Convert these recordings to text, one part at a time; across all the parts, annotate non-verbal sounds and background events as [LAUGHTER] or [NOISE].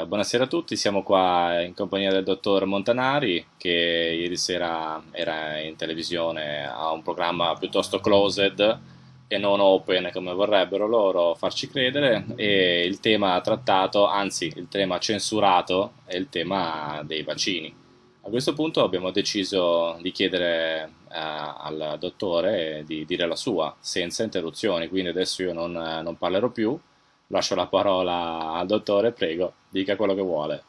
Eh, buonasera a tutti, siamo qua in compagnia del dottor Montanari che ieri sera era in televisione a un programma piuttosto closed e non open come vorrebbero loro farci credere e il tema trattato, anzi il tema censurato è il tema dei vaccini. A questo punto abbiamo deciso di chiedere eh, al dottore di dire la sua senza interruzioni, quindi adesso io non, non parlerò più. Lascio la parola al dottore, prego, dica quello che vuole.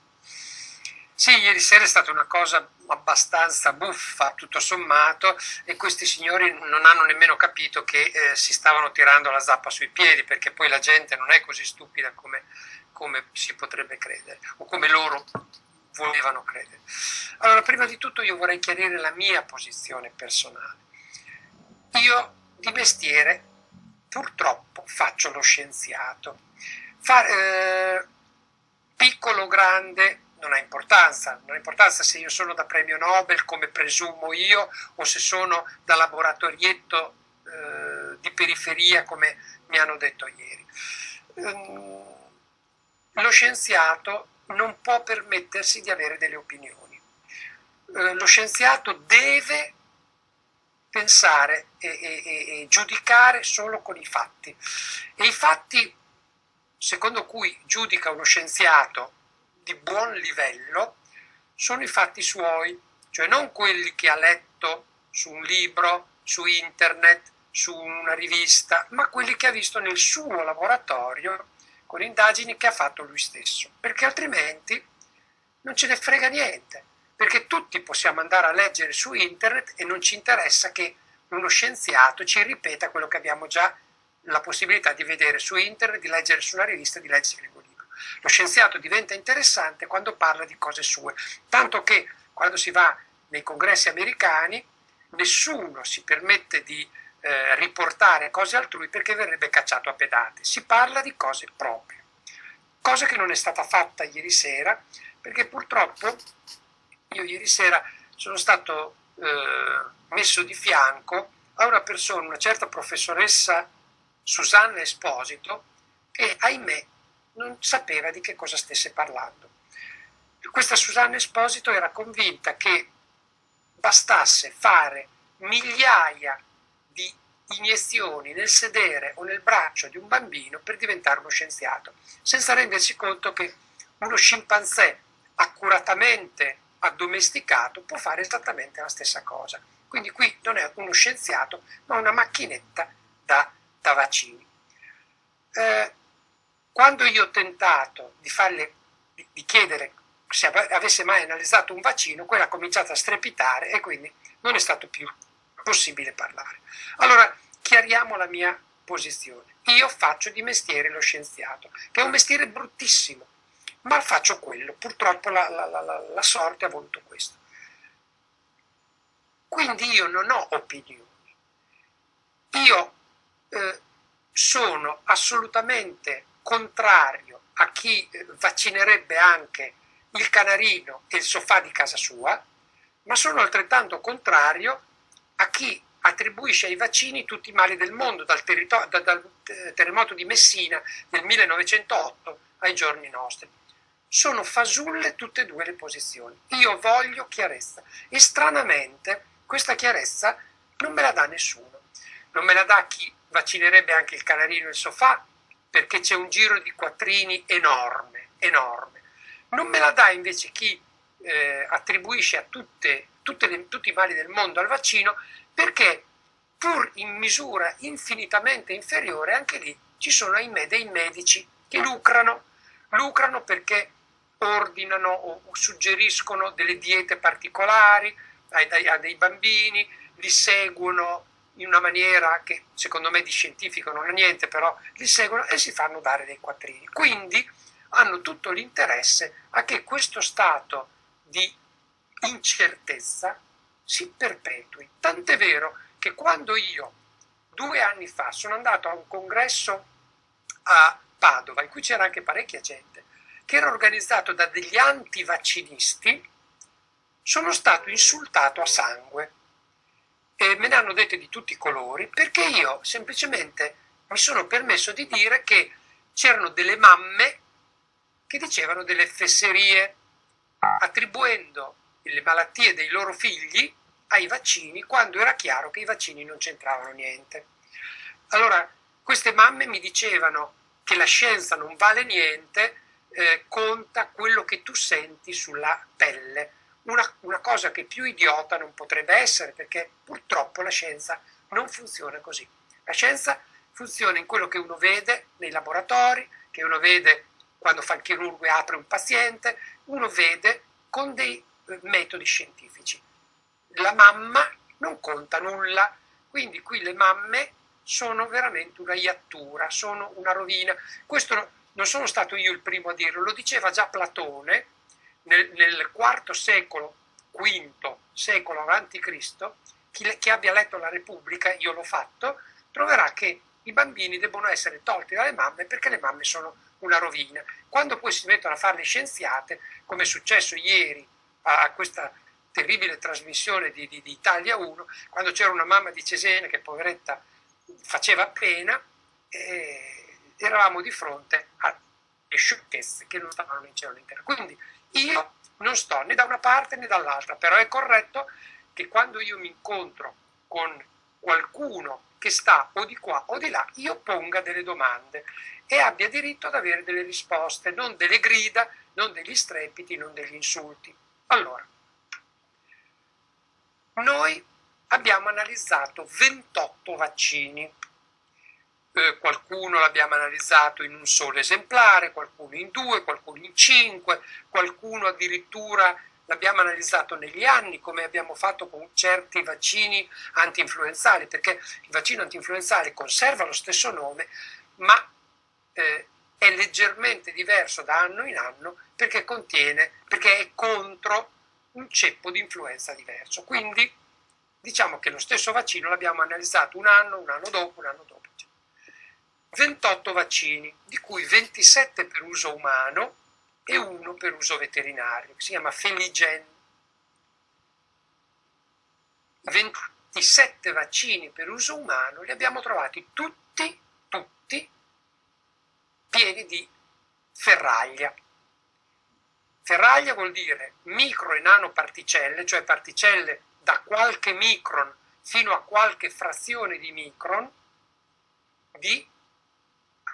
Sì, ieri sera è stata una cosa abbastanza buffa, tutto sommato, e questi signori non hanno nemmeno capito che eh, si stavano tirando la zappa sui piedi, perché poi la gente non è così stupida come, come si potrebbe credere, o come loro volevano credere. Allora, prima di tutto io vorrei chiarire la mia posizione personale. Io di mestiere purtroppo faccio lo scienziato Fare, eh, piccolo o grande non ha importanza, non ha importanza se io sono da premio Nobel come presumo io o se sono da laboratorietto eh, di periferia come mi hanno detto ieri. Ehm, lo scienziato non può permettersi di avere delle opinioni. Eh, lo scienziato deve pensare e, e, e, giudicare solo con i fatti. E i fatti secondo cui giudica uno scienziato di buon livello sono i fatti suoi, cioè non quelli che ha letto su un libro, su internet, su una rivista, ma quelli che ha visto nel suo laboratorio con indagini che ha fatto lui stesso, perché altrimenti non ce ne frega niente, perché tutti possiamo andare a leggere su internet e non ci interessa che uno scienziato ci ripeta quello che abbiamo già la possibilità di vedere su internet, di leggere su una rivista, di leggere il libro. Lo scienziato diventa interessante quando parla di cose sue, tanto che quando si va nei congressi americani nessuno si permette di eh, riportare cose altrui perché verrebbe cacciato a pedate, si parla di cose proprie, cosa che non è stata fatta ieri sera perché purtroppo io ieri sera sono stato eh, messo di fianco a una persona, una certa professoressa Susanna Esposito e ahimè non sapeva di che cosa stesse parlando. Questa Susanna Esposito era convinta che bastasse fare migliaia di iniezioni nel sedere o nel braccio di un bambino per diventare uno scienziato, senza rendersi conto che uno scimpanzé accuratamente addomesticato può fare esattamente la stessa cosa. Quindi qui non è uno scienziato, ma una macchinetta da da vaccini. Eh, quando io ho tentato di, farle, di chiedere se avesse mai analizzato un vaccino, quella ha cominciato a strepitare e quindi non è stato più possibile parlare. Allora, chiariamo la mia posizione. Io faccio di mestiere lo scienziato, che è un mestiere bruttissimo, ma faccio quello. Purtroppo la, la, la, la sorte ha voluto questo. Quindi io non ho opinioni. Io eh, sono assolutamente contrario a chi eh, vaccinerebbe anche il canarino e il sofà di casa sua, ma sono altrettanto contrario a chi attribuisce ai vaccini tutti i mali del mondo, dal, da, dal eh, terremoto di Messina del 1908 ai giorni nostri. Sono fasulle tutte e due le posizioni. Io voglio chiarezza e stranamente questa chiarezza non me la dà nessuno. Non me la dà chi vaccinerebbe anche il canarino e il sofà perché c'è un giro di quattrini enorme, enorme. Non me la dà invece chi eh, attribuisce a tutte, tutte le, tutti i mali del mondo al vaccino perché pur in misura infinitamente inferiore anche lì ci sono ahimè dei medici che lucrano, lucrano perché ordinano o suggeriscono delle diete particolari a dei bambini, li seguono in una maniera che secondo me di scientifico non ha niente, però li seguono e si fanno dare dei quattrini. Quindi hanno tutto l'interesse a che questo stato di incertezza si perpetui. Tant'è vero che quando io due anni fa sono andato a un congresso a Padova, in cui c'era anche parecchia gente, che era organizzato da degli antivaccinisti, sono stato insultato a sangue e me ne hanno dette di tutti i colori perché io semplicemente mi sono permesso di dire che c'erano delle mamme che dicevano delle fesserie, attribuendo le malattie dei loro figli ai vaccini quando era chiaro che i vaccini non c'entravano niente. Allora, queste mamme mi dicevano che la scienza non vale niente, eh, conta quello che tu senti sulla pelle. Una, una cosa che più idiota non potrebbe essere, perché purtroppo la scienza non funziona così. La scienza funziona in quello che uno vede nei laboratori, che uno vede quando fa il chirurgo e apre un paziente, uno vede con dei eh, metodi scientifici. La mamma non conta nulla, quindi qui le mamme sono veramente una iattura, sono una rovina. Questo non sono stato io il primo a dirlo, lo diceva già Platone nel, nel IV secolo, V secolo avanti Cristo, chi, chi abbia letto la Repubblica, io l'ho fatto, troverà che i bambini debbono essere tolti dalle mamme perché le mamme sono una rovina. Quando poi si mettono a fare le scienziate, come è successo ieri a questa terribile trasmissione di, di, di Italia 1, quando c'era una mamma di Cesena che poveretta faceva pena, eh, eravamo di fronte alle sciocchezze che non stavano in cielo in Quindi io non sto né da una parte né dall'altra, però è corretto che quando io mi incontro con qualcuno che sta o di qua o di là, io ponga delle domande e abbia diritto ad avere delle risposte, non delle grida, non degli strepiti, non degli insulti. Allora, noi abbiamo analizzato 28 vaccini. Eh, qualcuno l'abbiamo analizzato in un solo esemplare, qualcuno in due, qualcuno in cinque, qualcuno addirittura l'abbiamo analizzato negli anni come abbiamo fatto con certi vaccini anti-influenzali, perché il vaccino anti-influenzale conserva lo stesso nome, ma eh, è leggermente diverso da anno in anno perché contiene, perché è contro un ceppo di influenza diverso. Quindi diciamo che lo stesso vaccino l'abbiamo analizzato un anno, un anno dopo, un anno dopo. 28 vaccini, di cui 27 per uso umano e uno per uso veterinario, che si chiama Feligen. 27 vaccini per uso umano li abbiamo trovati tutti, tutti, pieni di ferraglia. Ferraglia vuol dire micro e nanoparticelle, cioè particelle da qualche micron fino a qualche frazione di micron di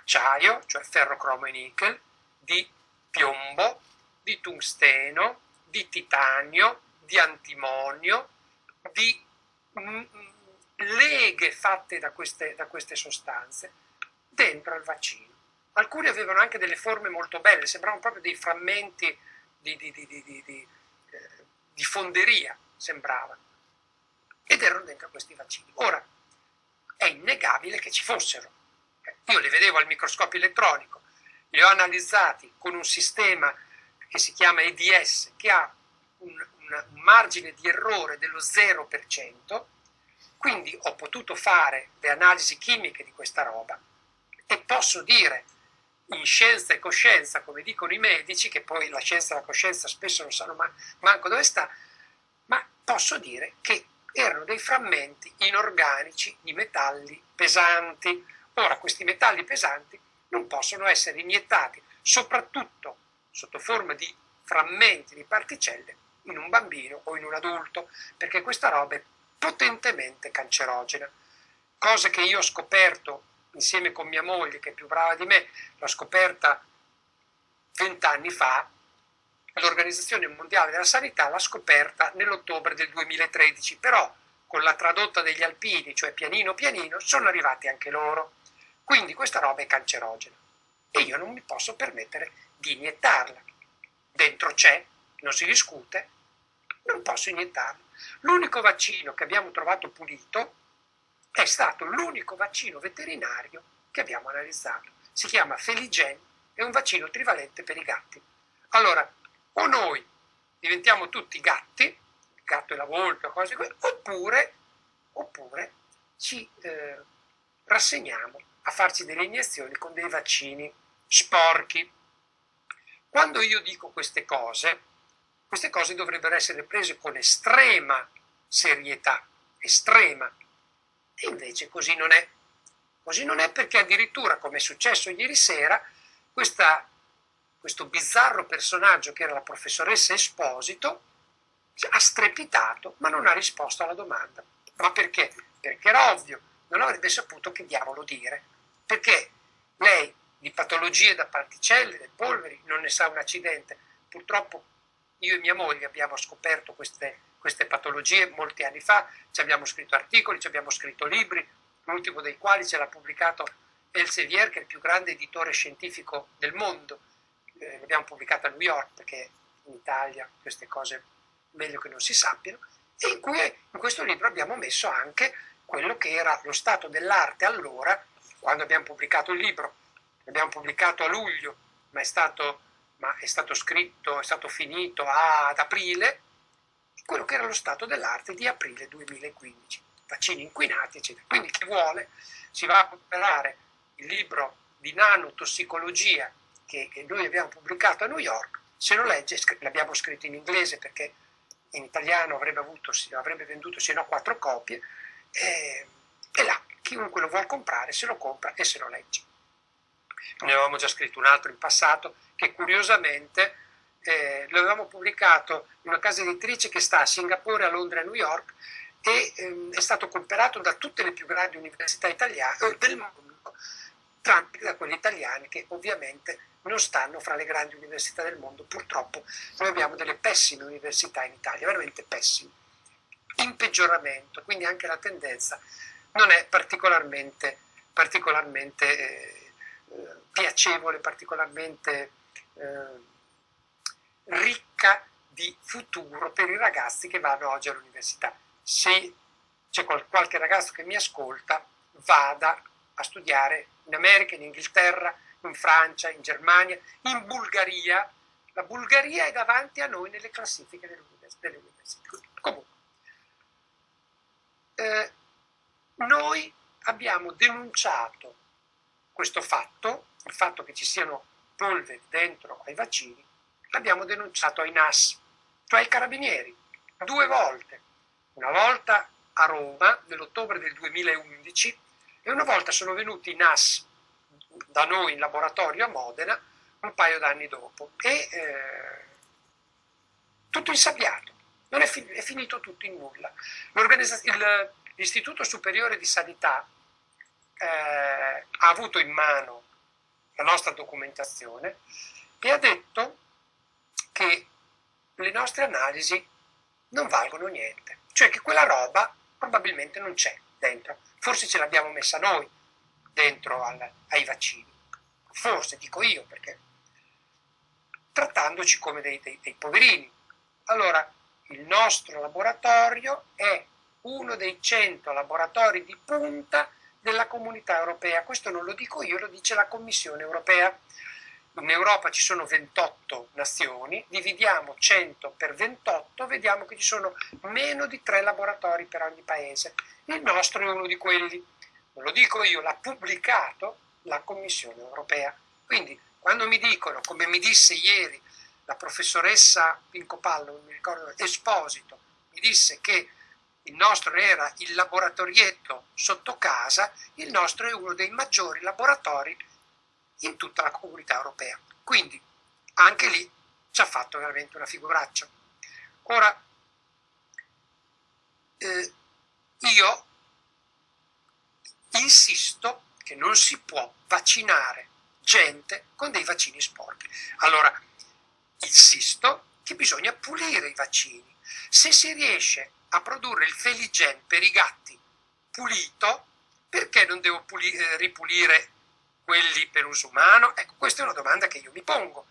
acciaio, cioè ferro, cromo e nickel, di piombo, di tungsteno, di titanio, di antimonio, di mm, leghe fatte da queste, da queste sostanze dentro il vaccino. Alcuni avevano anche delle forme molto belle, sembravano proprio dei frammenti di, di, di, di eh, fonderia, sembravano. Ed erano dentro questi vaccini. Ora, è innegabile che ci fossero. Io li vedevo al microscopio elettronico, li ho analizzati con un sistema che si chiama EDS, che ha un, un, margine di errore dello 0%, quindi ho potuto fare le analisi chimiche di questa roba e posso dire in scienza e coscienza, come dicono i medici, che poi la scienza e la coscienza spesso non sanno ma, manco dove sta, ma posso dire che erano dei frammenti inorganici di metalli pesanti. Ora, questi metalli pesanti non possono essere iniettati, soprattutto sotto forma di frammenti di particelle, in un bambino o in un adulto, perché questa roba è potentemente cancerogena. Cosa che io ho scoperto insieme con mia moglie, che è più brava di me, l'ho scoperta vent'anni fa, l'Organizzazione Mondiale della Sanità l'ha scoperta nell'ottobre del 2013, però con la tradotta degli alpini, cioè pianino pianino, sono arrivati anche loro. Quindi questa roba è cancerogena e io non mi posso permettere di iniettarla. Dentro c'è, non si discute, non posso iniettarla. L'unico vaccino che abbiamo trovato pulito è stato l'unico vaccino veterinario che abbiamo analizzato. Si chiama Feligen, è un vaccino trivalente per i gatti. Allora, o noi diventiamo tutti gatti, il gatto e la volpe cose così, oppure, oppure ci eh, rassegniamo a farci delle iniezioni con dei vaccini sporchi. Quando io dico queste cose, queste cose dovrebbero essere prese con estrema serietà, estrema, e invece così non è. Così non è perché addirittura, come è successo ieri sera, questa questo bizzarro personaggio che era la professoressa Esposito ha strepitato ma non ha risposto alla domanda. Ma perché? Perché era ovvio, non avrebbe saputo che diavolo dire. Perché lei di patologie da particelle, delle polveri, non ne sa un accidente. Purtroppo io e mia moglie abbiamo scoperto queste, queste patologie molti anni fa, ci abbiamo scritto articoli, ci abbiamo scritto libri, l'ultimo dei quali ce l'ha pubblicato Elsevier, che è il più grande editore scientifico del mondo. Eh, l'abbiamo pubblicato a New York perché in Italia queste cose meglio che non si sappiano, e in cui in questo libro abbiamo messo anche quello che era lo stato dell'arte allora, quando abbiamo pubblicato il libro. L'abbiamo pubblicato a luglio, ma è stato, ma è stato scritto, è stato finito ad aprile, quello che era lo stato dell'arte di aprile 2015, vaccini inquinati, eccetera. Quindi chi vuole si va a comprare il libro di nanotossicologia che, che noi abbiamo pubblicato a New York, se lo legge, l'abbiamo scritto in inglese perché in italiano avrebbe, avuto, avrebbe venduto se no quattro copie, e, e là chiunque lo vuole comprare se lo compra e se lo legge. Ne avevamo già scritto un altro in passato che curiosamente eh, lo avevamo pubblicato in una casa editrice che sta a Singapore, a Londra e a New York e ehm, è stato comprato da tutte le più grandi università italiane eh, del mondo, tranne da quelle italiane che ovviamente non stanno fra le grandi università del mondo. Purtroppo noi abbiamo delle pessime università in Italia, veramente pessime, in peggioramento, quindi anche la tendenza non è particolarmente, particolarmente eh, piacevole, particolarmente eh, ricca di futuro per i ragazzi che vanno oggi all'università. Se c'è qualche ragazzo che mi ascolta, vada a studiare in America, in Inghilterra, in Francia, in Germania, in Bulgaria. La Bulgaria è davanti a noi nelle classifiche delle università. Comunque, eh, noi abbiamo denunciato questo fatto, il fatto che ci siano polveri dentro ai vaccini, l'abbiamo denunciato ai NAS, cioè ai carabinieri, due volte. Una volta a Roma nell'ottobre del 2011 e una volta sono venuti i NAS da noi in laboratorio a Modena un paio d'anni dopo e eh, tutto insabbiato, non è, fi- è, finito tutto in nulla. L'Istituto Superiore di Sanità eh, ha avuto in mano la nostra documentazione e ha detto che le nostre analisi non valgono niente, cioè che quella roba probabilmente non c'è dentro, forse ce l'abbiamo messa noi, dentro al, ai vaccini. Forse, dico io, perché trattandoci come dei, dei, dei poverini. Allora, il nostro laboratorio è uno dei 100 laboratori di punta della comunità europea. Questo non lo dico io, lo dice la Commissione europea. In Europa ci sono 28 nazioni, dividiamo 100 per 28, vediamo che ci sono meno di 3 laboratori per ogni paese. Il nostro è uno di quelli non lo dico io, l'ha pubblicato la Commissione europea. Quindi quando mi dicono, come mi disse ieri la professoressa Pincopallo, non mi ricordo, Esposito, mi disse che il nostro era il laboratorietto sotto casa, il nostro è uno dei maggiori laboratori in tutta la comunità europea. Quindi anche lì ci ha fatto veramente una figuraccia. Ora, eh, io insisto che non si può vaccinare gente con dei vaccini sporchi. Allora, insisto che bisogna pulire i vaccini. Se si riesce a produrre il Feligen per i gatti pulito, perché non devo pulire, eh, ripulire quelli per uso umano? Ecco, questa è una domanda che io mi pongo,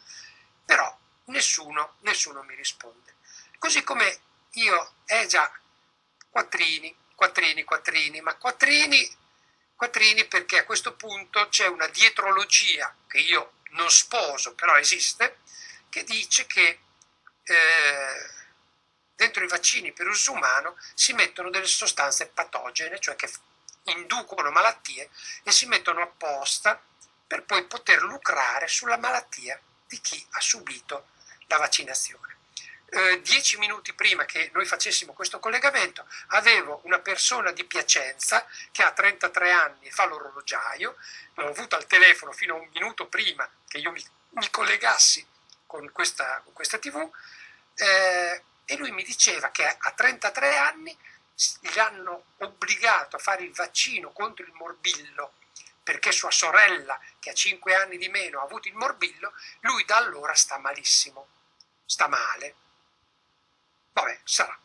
però nessuno, nessuno mi risponde. Così come io, eh già, quattrini, quattrini, quattrini, ma quattrini quattrini perché a questo punto c'è una dietrologia che io non sposo, però esiste, che dice che eh, dentro i vaccini per uso umano si mettono delle sostanze patogene, cioè che inducono malattie e si mettono apposta per poi poter lucrare sulla malattia di chi ha subito la vaccinazione. Eh, dieci minuti prima che noi facessimo questo collegamento avevo una persona di Piacenza che ha 33 anni e fa l'orologiaio, l'ho avuto al telefono fino a un minuto prima che io mi, mi collegassi con questa, con questa tv eh, e lui mi diceva che a 33 anni gli hanno obbligato a fare il vaccino contro il morbillo perché sua sorella, che ha 5 anni di meno, ha avuto il morbillo, lui da allora sta malissimo, sta male. Vabbè, sarà.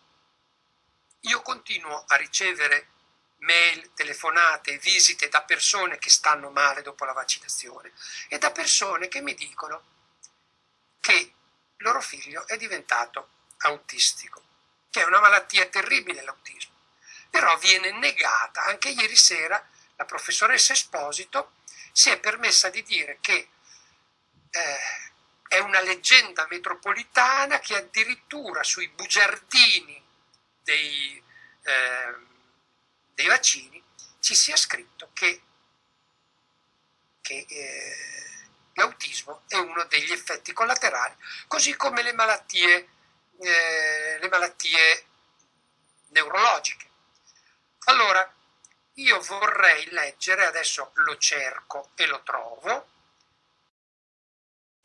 Io continuo a ricevere mail, telefonate, visite da persone che stanno male dopo la vaccinazione e da persone che mi dicono che il loro figlio è diventato autistico, che è una malattia terribile l'autismo, però viene negata. Anche ieri sera la professoressa Esposito si è permessa di dire che eh, è una leggenda metropolitana che addirittura sui bugiardini dei, eh, dei vaccini ci sia scritto che, che eh, l'autismo è uno degli effetti collaterali, così come le malattie, eh, le malattie neurologiche. Allora, io vorrei leggere, adesso lo cerco e lo trovo,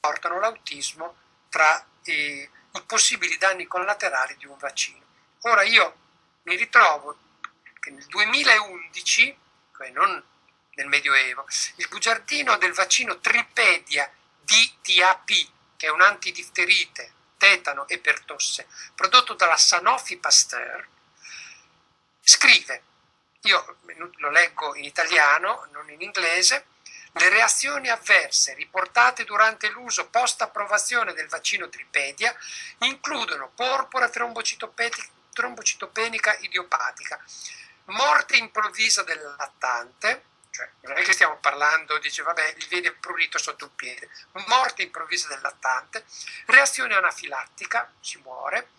portano l'autismo tra i, i possibili danni collaterali di un vaccino. Ora io mi ritrovo che nel 2011, cioè non nel Medioevo, il bugiardino del vaccino Tripedia DTAP, che è un antidifterite, tetano e pertosse, prodotto dalla Sanofi Pasteur, scrive, io lo leggo in italiano, non in inglese, le reazioni avverse riportate durante l'uso post-approvazione del vaccino Tripedia includono porpora trombocitopenica idiopatica, morte improvvisa del lattante, cioè non è che stiamo parlando, dice vabbè, gli viene prurito sotto un piede, morte improvvisa del lattante, reazione anafilattica, si muore,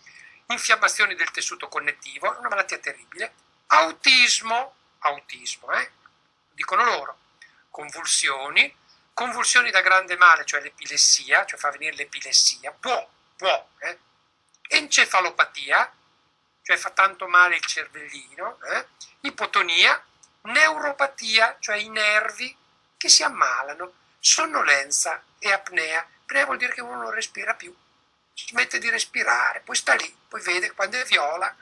infiammazioni del tessuto connettivo, una malattia terribile, autismo, autismo, eh? dicono loro, convulsioni, convulsioni da grande male, cioè l'epilessia, cioè fa venire l'epilessia, può, può, eh? encefalopatia, cioè fa tanto male il cervellino, eh? ipotonia, neuropatia, cioè i nervi che si ammalano, sonnolenza e apnea. Apnea vuol dire che uno non respira più, smette di respirare, poi sta lì, poi vede quando è viola,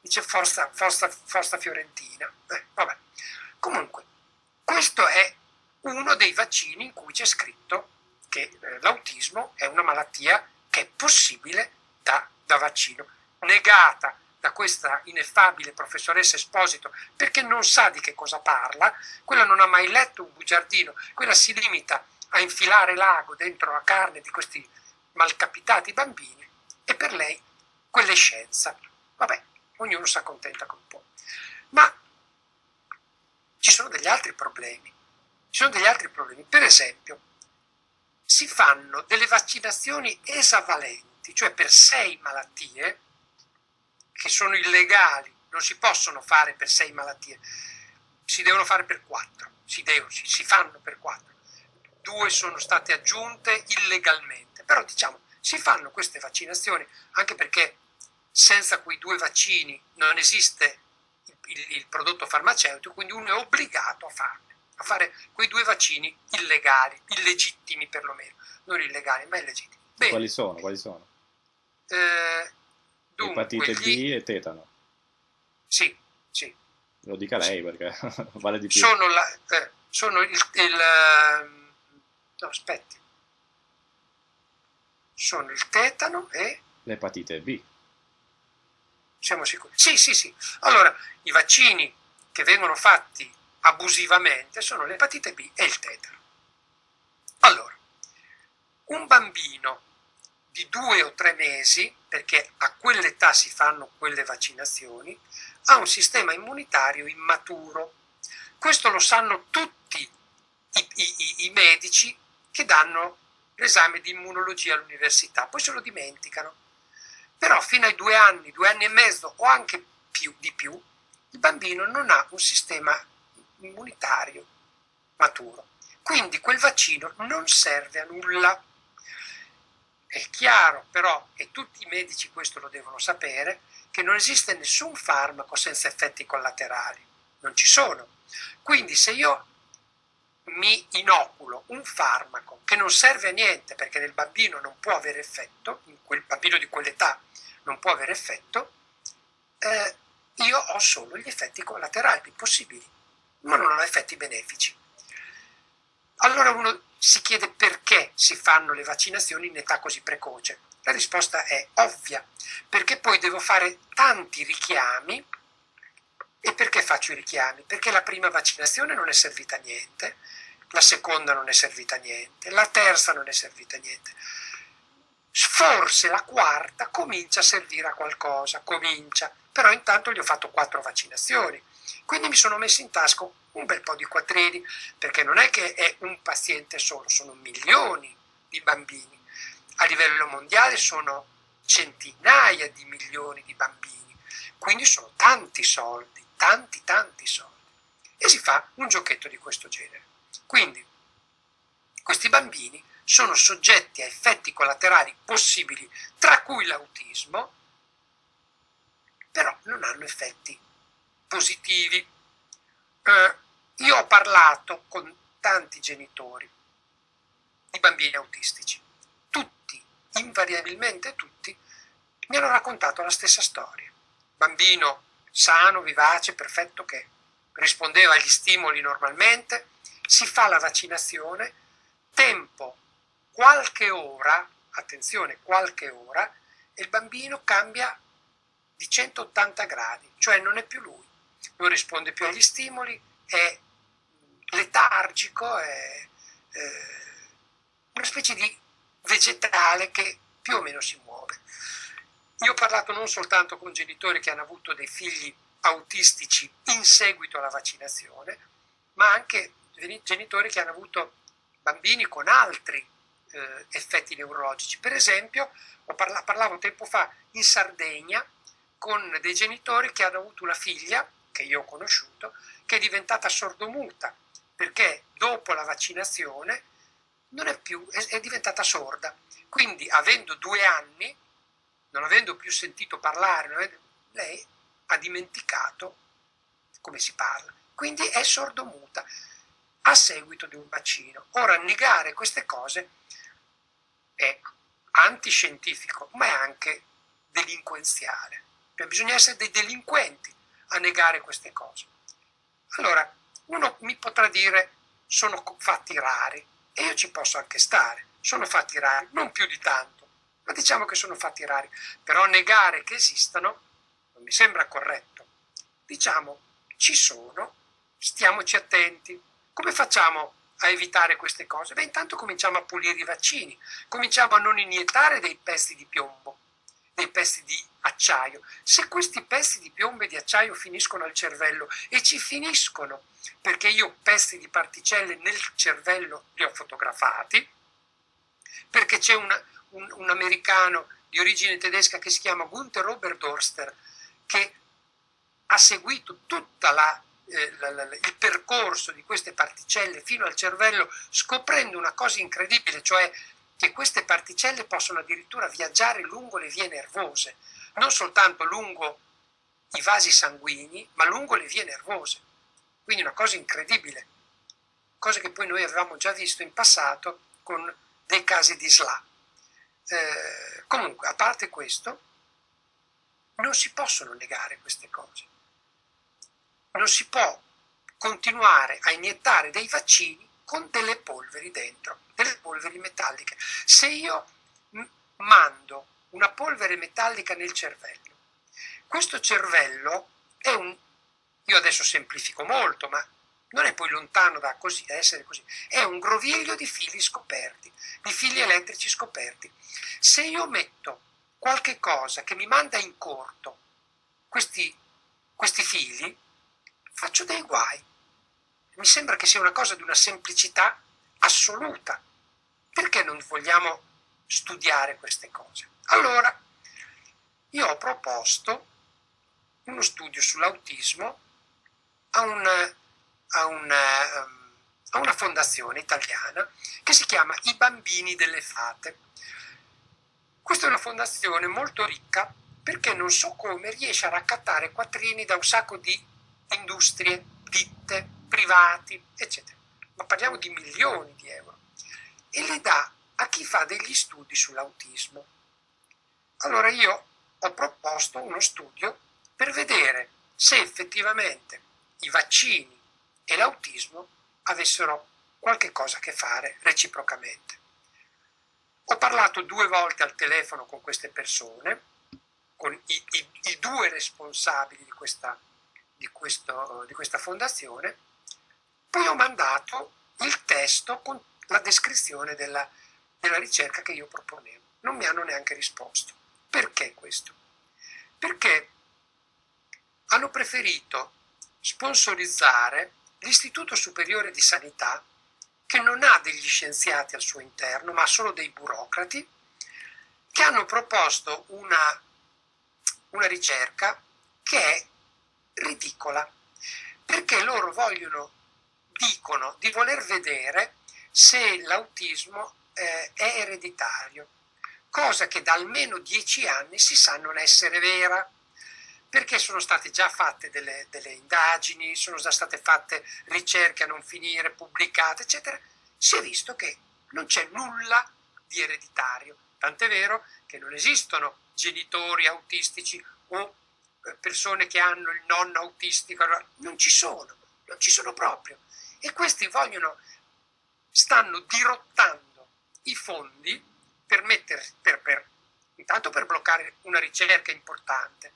dice forza, forza, forza fiorentina. Eh, vabbè. Comunque, questo è uno dei vaccini in cui c'è scritto che eh, l'autismo è una malattia che è possibile da, da vaccino, negata da questa ineffabile professoressa Esposito perché non sa di che cosa parla, quella non ha mai letto un bugiardino, quella si limita a infilare l'ago dentro la carne di questi malcapitati bambini e per lei quella è scienza. Vabbè, ognuno si accontenta con un po'. Ma ci sono degli altri problemi. Ci sono degli altri problemi. Per esempio, si fanno delle vaccinazioni esavalenti, cioè per sei malattie che sono illegali, non si possono fare per sei malattie, si devono fare per quattro, si, devono, si, si fanno per quattro. Due sono state aggiunte illegalmente, però diciamo si fanno queste vaccinazioni anche perché senza quei due vaccini non esiste il, il prodotto farmaceutico, quindi uno è obbligato a farne, a fare quei due vaccini illegali, illegittimi perlomeno, non illegali, ma illegittimi. Bene. Quali sono? Quali sono? Eh, dunque, Epatite gli... B e tetano. Sì, sì. Lo dica lei perché [LAUGHS] vale di più. Sono, la, eh, sono il, il ehm, no, aspetti. Sono il tetano e l'epatite B. Siamo sicuri? Sì, sì, sì. Allora, i vaccini che vengono fatti abusivamente sono l'epatite B e il tetano. Allora, un bambino di due o tre mesi, perché a quell'età si fanno quelle vaccinazioni, ha un sistema immunitario immaturo. Questo lo sanno tutti i, i, i medici che danno l'esame di immunologia all'università, poi se lo dimenticano però fino ai due anni, due anni e mezzo o anche più, di più, il bambino non ha un sistema immunitario maturo. Quindi quel vaccino non serve a nulla. È chiaro però, e tutti i medici questo lo devono sapere, che non esiste nessun farmaco senza effetti collaterali. Non ci sono. Quindi se io mi inoculo un farmaco che non serve a niente perché nel bambino non può avere effetto, in quel bambino di quell'età non può avere effetto, eh, io ho solo gli effetti collaterali possibili, ma non ho effetti benefici. Allora uno si chiede perché si fanno le vaccinazioni in età così precoce. La risposta è ovvia, perché poi devo fare tanti richiami. E perché faccio i richiami? Perché la prima vaccinazione non è servita a niente, la seconda non è servita a niente, la terza non è servita a niente. Forse la quarta comincia a servire a qualcosa, comincia, però intanto gli ho fatto quattro vaccinazioni. Quindi mi sono messo in tasca un bel po' di quattrini, perché non è che è un paziente solo, sono milioni di bambini. A livello mondiale sono centinaia di milioni di bambini, quindi sono tanti soldi, tanti tanti soldi. E si fa un giochetto di questo genere. Quindi questi bambini sono soggetti a effetti collaterali possibili, tra cui l'autismo, però non hanno effetti positivi. Eh, io ho parlato con tanti genitori di bambini autistici. Tutti, invariabilmente tutti, mi hanno raccontato la stessa storia. Bambino sano, vivace, perfetto che rispondeva agli stimoli normalmente, si fa la vaccinazione, tempo qualche ora, attenzione, qualche ora, e il bambino cambia di 180 gradi, cioè non è più lui, non risponde più agli stimoli, è letargico, è, è una specie di vegetale che più o meno si muove. Io ho parlato non soltanto con genitori che hanno avuto dei figli autistici in seguito alla vaccinazione, ma anche genitori che hanno avuto bambini con altri eh, effetti neurologici. Per esempio, parla parlavo tempo fa in Sardegna con dei genitori che hanno avuto una figlia, che io ho conosciuto, che è diventata sordomuta, perché dopo la vaccinazione non è più, è, è diventata sorda. Quindi, avendo due anni, non avendo più sentito parlare, lei ha dimenticato come si parla. Quindi è sordomuta a seguito di un vaccino. Ora, negare queste cose è antiscientifico, ma è anche delinquenziale. Cioè, bisogna essere dei delinquenti a negare queste cose. Allora, uno mi potrà dire sono fatti rari e io ci posso anche stare, sono fatti rari, non più di tanto, ma diciamo che sono fatti rari, però negare che esistano non mi sembra corretto. Diciamo, ci sono, stiamoci attenti. Come facciamo a evitare queste cose? Beh, intanto cominciamo a pulire i vaccini, cominciamo a non iniettare dei pesti di piombo, dei pesti di acciaio. Se questi pesti di piombo e di acciaio finiscono al cervello e ci finiscono perché io pesti di particelle nel cervello li ho fotografati, perché c'è un, un, un americano di origine tedesca che si chiama Gunther Oberdorster che ha seguito tutto eh, il percorso di queste particelle fino al cervello scoprendo una cosa incredibile, cioè che queste particelle possono addirittura viaggiare lungo le vie nervose, non soltanto lungo i vasi sanguigni, ma lungo le vie nervose. Quindi una cosa incredibile, cosa che poi noi avevamo già visto in passato con dei casi di SLA. Eh, comunque, a parte questo, non si possono negare queste cose. Non si può continuare a iniettare dei vaccini con delle polveri dentro, delle polveri metalliche. Se io mando una polvere metallica nel cervello, questo cervello è un, io adesso semplifico molto, ma non è poi lontano da, così, da essere così, è un groviglio di fili scoperti, di fili elettrici scoperti. Se io metto qualche cosa che mi manda in corto questi, questi fili, faccio dei guai. Mi sembra che sia una cosa di una semplicità assoluta. Perché non vogliamo studiare queste cose? Allora, io ho proposto uno studio sull'autismo a, un, a, un, a una fondazione italiana che si chiama I Bambini delle Fate. Questa è una fondazione molto ricca perché non so come riesce a raccattare quattrini da un sacco di industrie, ditte, privati, eccetera. ma parliamo di milioni di euro, e le dà a chi fa degli studi sull'autismo. Allora io ho proposto uno studio per vedere se effettivamente i vaccini e l'autismo avessero qualche cosa a che fare reciprocamente. Ho parlato due volte al telefono con queste persone, con i, i, i due responsabili di questa, di, questo, di questa fondazione, poi ho mandato il testo con la descrizione della, della ricerca che io proponevo. Non mi hanno neanche risposto. Perché questo? Perché hanno preferito sponsorizzare l'Istituto Superiore di Sanità, che non ha degli scienziati al suo interno, ma solo dei burocrati, che hanno proposto una, una ricerca che è ridicola, perché loro vogliono, dicono di voler vedere se l'autismo eh, è ereditario, cosa che da almeno dieci anni si sa non essere vera, perché sono state già fatte delle, delle indagini, sono già state fatte ricerche a non finire, pubblicate, eccetera, si è visto che non c'è nulla di ereditario, tant'è vero che non esistono genitori autistici o eh, persone che hanno il nonno autistico, non ci sono, non ci sono proprio. E questi vogliono, stanno dirottando i fondi per mettere, per, per, intanto per bloccare una ricerca importante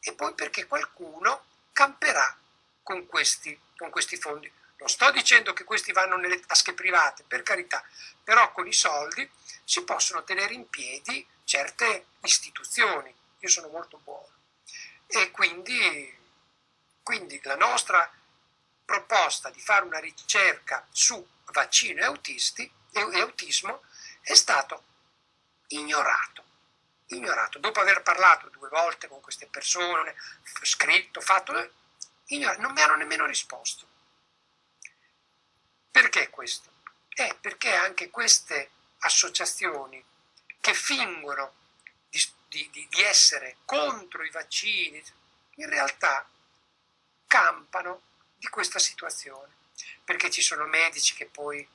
e poi perché qualcuno camperà con questi, con questi fondi. Non sto dicendo che questi vanno nelle tasche private, per carità, però con i soldi si possono tenere in piedi certe istituzioni. Io sono molto buono. E quindi, quindi la nostra proposta di fare una ricerca su vaccino e, autisti, e autismo è stato ignorato. Ignorato. Dopo aver parlato due volte con queste persone, scritto, fatto, ignorato. non mi hanno nemmeno risposto. Perché questo? Eh, perché anche queste associazioni che fingono di, di, di essere contro i vaccini, in realtà campano di questa situazione, perché ci sono medici che poi,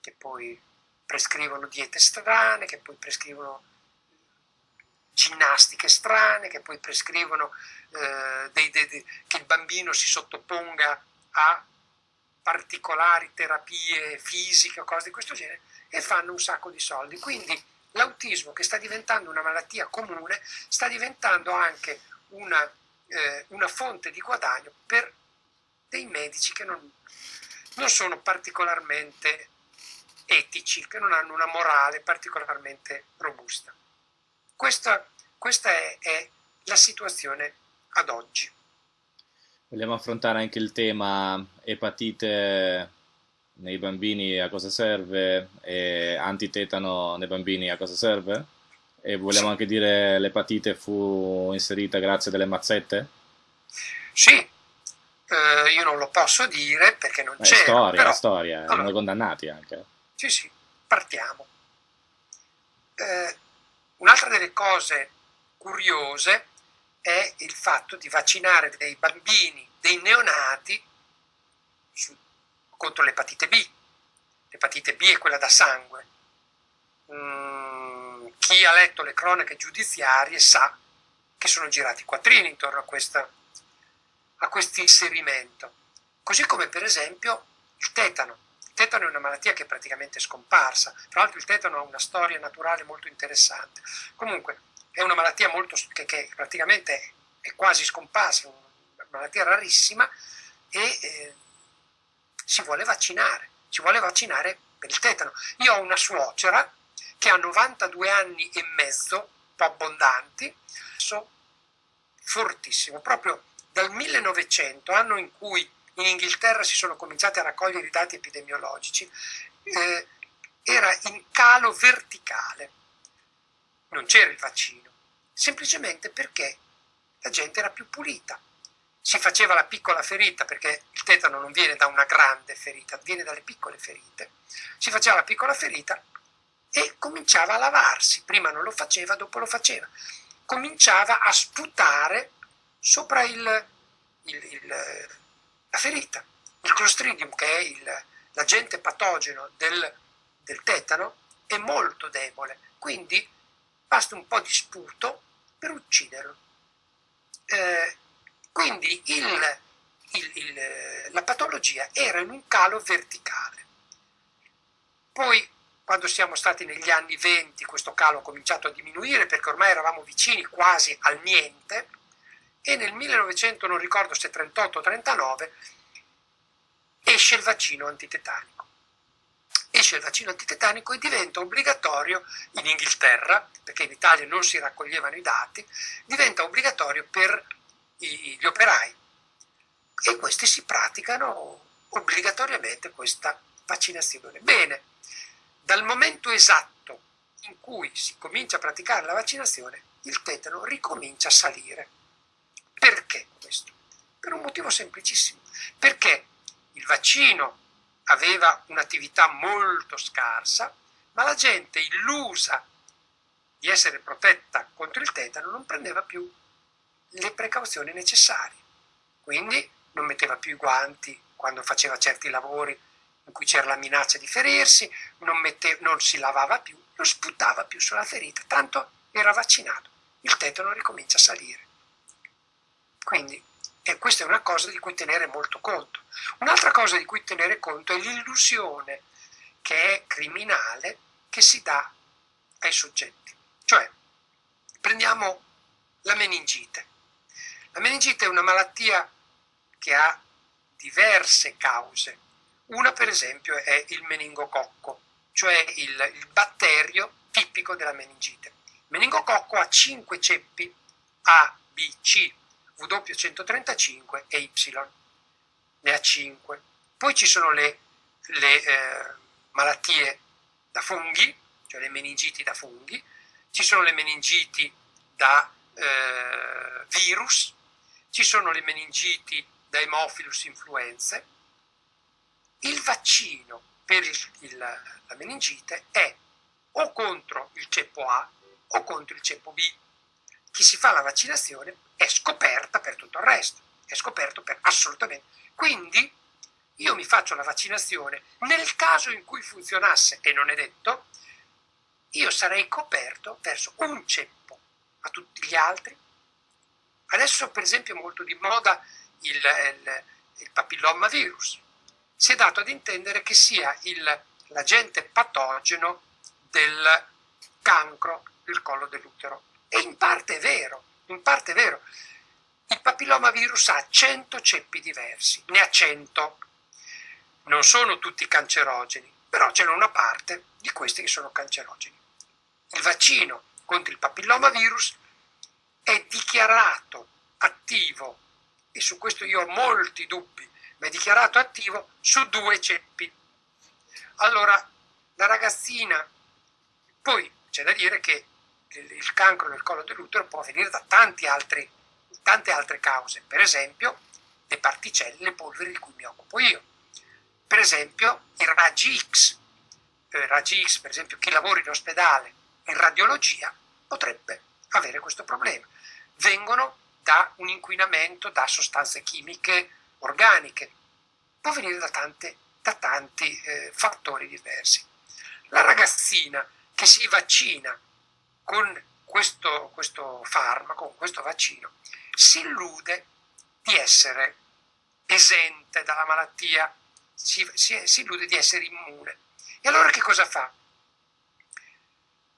che poi prescrivono diete strane, che poi prescrivono ginnastiche strane, che poi prescrivono eh, dei, dei, dei, che il bambino si sottoponga a particolari terapie fisiche o cose di questo genere e fanno un sacco di soldi. Quindi l'autismo che sta diventando una malattia comune sta diventando anche una, eh, una fonte di guadagno per dei medici che non, non sono particolarmente etici, che non hanno una morale particolarmente robusta. Questa, questa è, è la situazione ad oggi. Vogliamo affrontare anche il tema epatite nei bambini a cosa serve e antitetano nei bambini a cosa serve? E vogliamo sì. anche dire l'epatite fu inserita grazie a delle mazzette? Sì, eh, io non lo posso dire perché non c'è. È storia, però... storia, allora, erano condannati anche. Sì, sì, partiamo. Eh, un'altra delle cose curiose è il fatto di vaccinare dei bambini, dei neonati, su, contro l'epatite B. L'epatite B è quella da sangue. Mm, chi ha letto le cronache giudiziarie sa che sono girati quattrini intorno a, questa, a questo inserimento. Così come per esempio il tetano tetano è una malattia che è praticamente scomparsa, tra l'altro il tetano ha una storia naturale molto interessante. Comunque è una malattia molto, che, che praticamente è quasi scomparsa, una malattia rarissima e eh, si vuole vaccinare, si vuole vaccinare per il tetano. Io ho una suocera che ha 92 anni e mezzo, un po' abbondanti, fortissimo, proprio dal 1900, anno in cui in Inghilterra si sono cominciati a raccogliere i dati epidemiologici, eh, era in calo verticale. Non c'era il vaccino, semplicemente perché la gente era più pulita. Si faceva la piccola ferita, perché il tetano non viene da una grande ferita, viene dalle piccole ferite. Si faceva la piccola ferita e cominciava a lavarsi. Prima non lo faceva, dopo lo faceva. Cominciava a sputare sopra il, il, il la ferita Il Clostridium, che è l'agente patogeno del, del tetano, è molto debole, quindi basta un po' di sputo per ucciderlo. Eh, quindi il, il, il, la patologia era in un calo verticale. Poi, quando siamo stati negli anni 20, questo calo ha cominciato a diminuire perché ormai eravamo vicini quasi al niente e nel 1900, non ricordo se 38 o 39, esce il vaccino antitetanico. Esce il vaccino antitetanico e diventa obbligatorio in Inghilterra, perché in Italia non si raccoglievano i dati, diventa obbligatorio per gli operai e questi si praticano obbligatoriamente questa vaccinazione. Bene, dal momento esatto in cui si comincia a praticare la vaccinazione, il tetano ricomincia a salire. Perché questo? Per un motivo semplicissimo. Perché il vaccino aveva un'attività molto scarsa, ma la gente illusa di essere protetta contro il tetano non prendeva più le precauzioni necessarie. Quindi non metteva più i guanti quando faceva certi lavori in cui c'era la minaccia di ferirsi, non, mette, non si lavava più, non sputava più sulla ferita, tanto era vaccinato. Il tetano ricomincia a salire. Quindi e questa è una cosa di cui tenere molto conto. Un'altra cosa di cui tenere conto è l'illusione che è criminale che si dà ai soggetti. Cioè, prendiamo la meningite. La meningite è una malattia che ha diverse cause. Una per esempio è il meningococco, cioè il, il batterio tipico della meningite. Il meningococco ha 5 ceppi A, B, C, W135 e Y, ne ha 5. Poi ci sono le, le eh, malattie da funghi, cioè le meningiti da funghi, ci sono le meningiti da eh, virus, ci sono le meningiti da Haemophilus influenzae, il vaccino per il, il, la meningite è o contro il ceppo A o contro il ceppo B. Chi si fa la vaccinazione è scoperta per tutto il resto, è scoperto per assolutamente. Quindi io mi faccio la vaccinazione, nel caso in cui funzionasse, e non è detto, io sarei coperto verso un ceppo, a tutti gli altri. Adesso per esempio è molto di moda il, il, il papillomavirus. Si è dato ad intendere che sia l'agente patogeno del cancro del collo dell'utero. E in parte è vero, in parte è vero. Il papillomavirus ha 100 ceppi diversi, ne ha 100. Non sono tutti cancerogeni, però c'è una parte di questi che sono cancerogeni. Il vaccino contro il papillomavirus è dichiarato attivo e su questo io ho molti dubbi, ma è dichiarato attivo su due ceppi. Allora, la ragazzina, poi c'è da dire che il cancro del collo dell'utero può venire da altri, tante altre cause, per esempio le particelle, le polveri di cui mi occupo io, per esempio i raggi X, eh, raggi X, per esempio chi lavora in ospedale in radiologia potrebbe avere questo problema. Vengono da un inquinamento da sostanze chimiche organiche. Può venire da, tante, da tanti eh, fattori diversi. La ragazzina che si vaccina con questo, questo farmaco, con questo vaccino, si illude di essere esente dalla malattia, si, si, si illude di essere immune. E allora che cosa fa?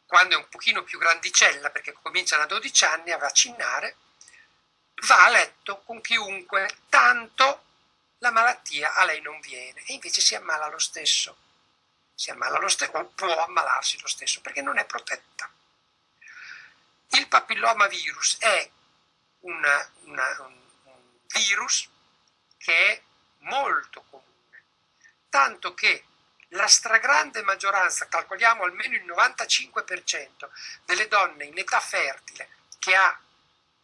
Quando è un pochino più grandicella, perché comincia da 12 anni a vaccinare, va a letto con chiunque, tanto la malattia a lei non viene e invece si ammala lo stesso. Si ammala lo stesso o può ammalarsi lo stesso perché non è protetta. Il papillomavirus è una, un, un virus che è molto comune, tanto che la stragrande maggioranza, calcoliamo almeno il 95% delle donne in età fertile che ha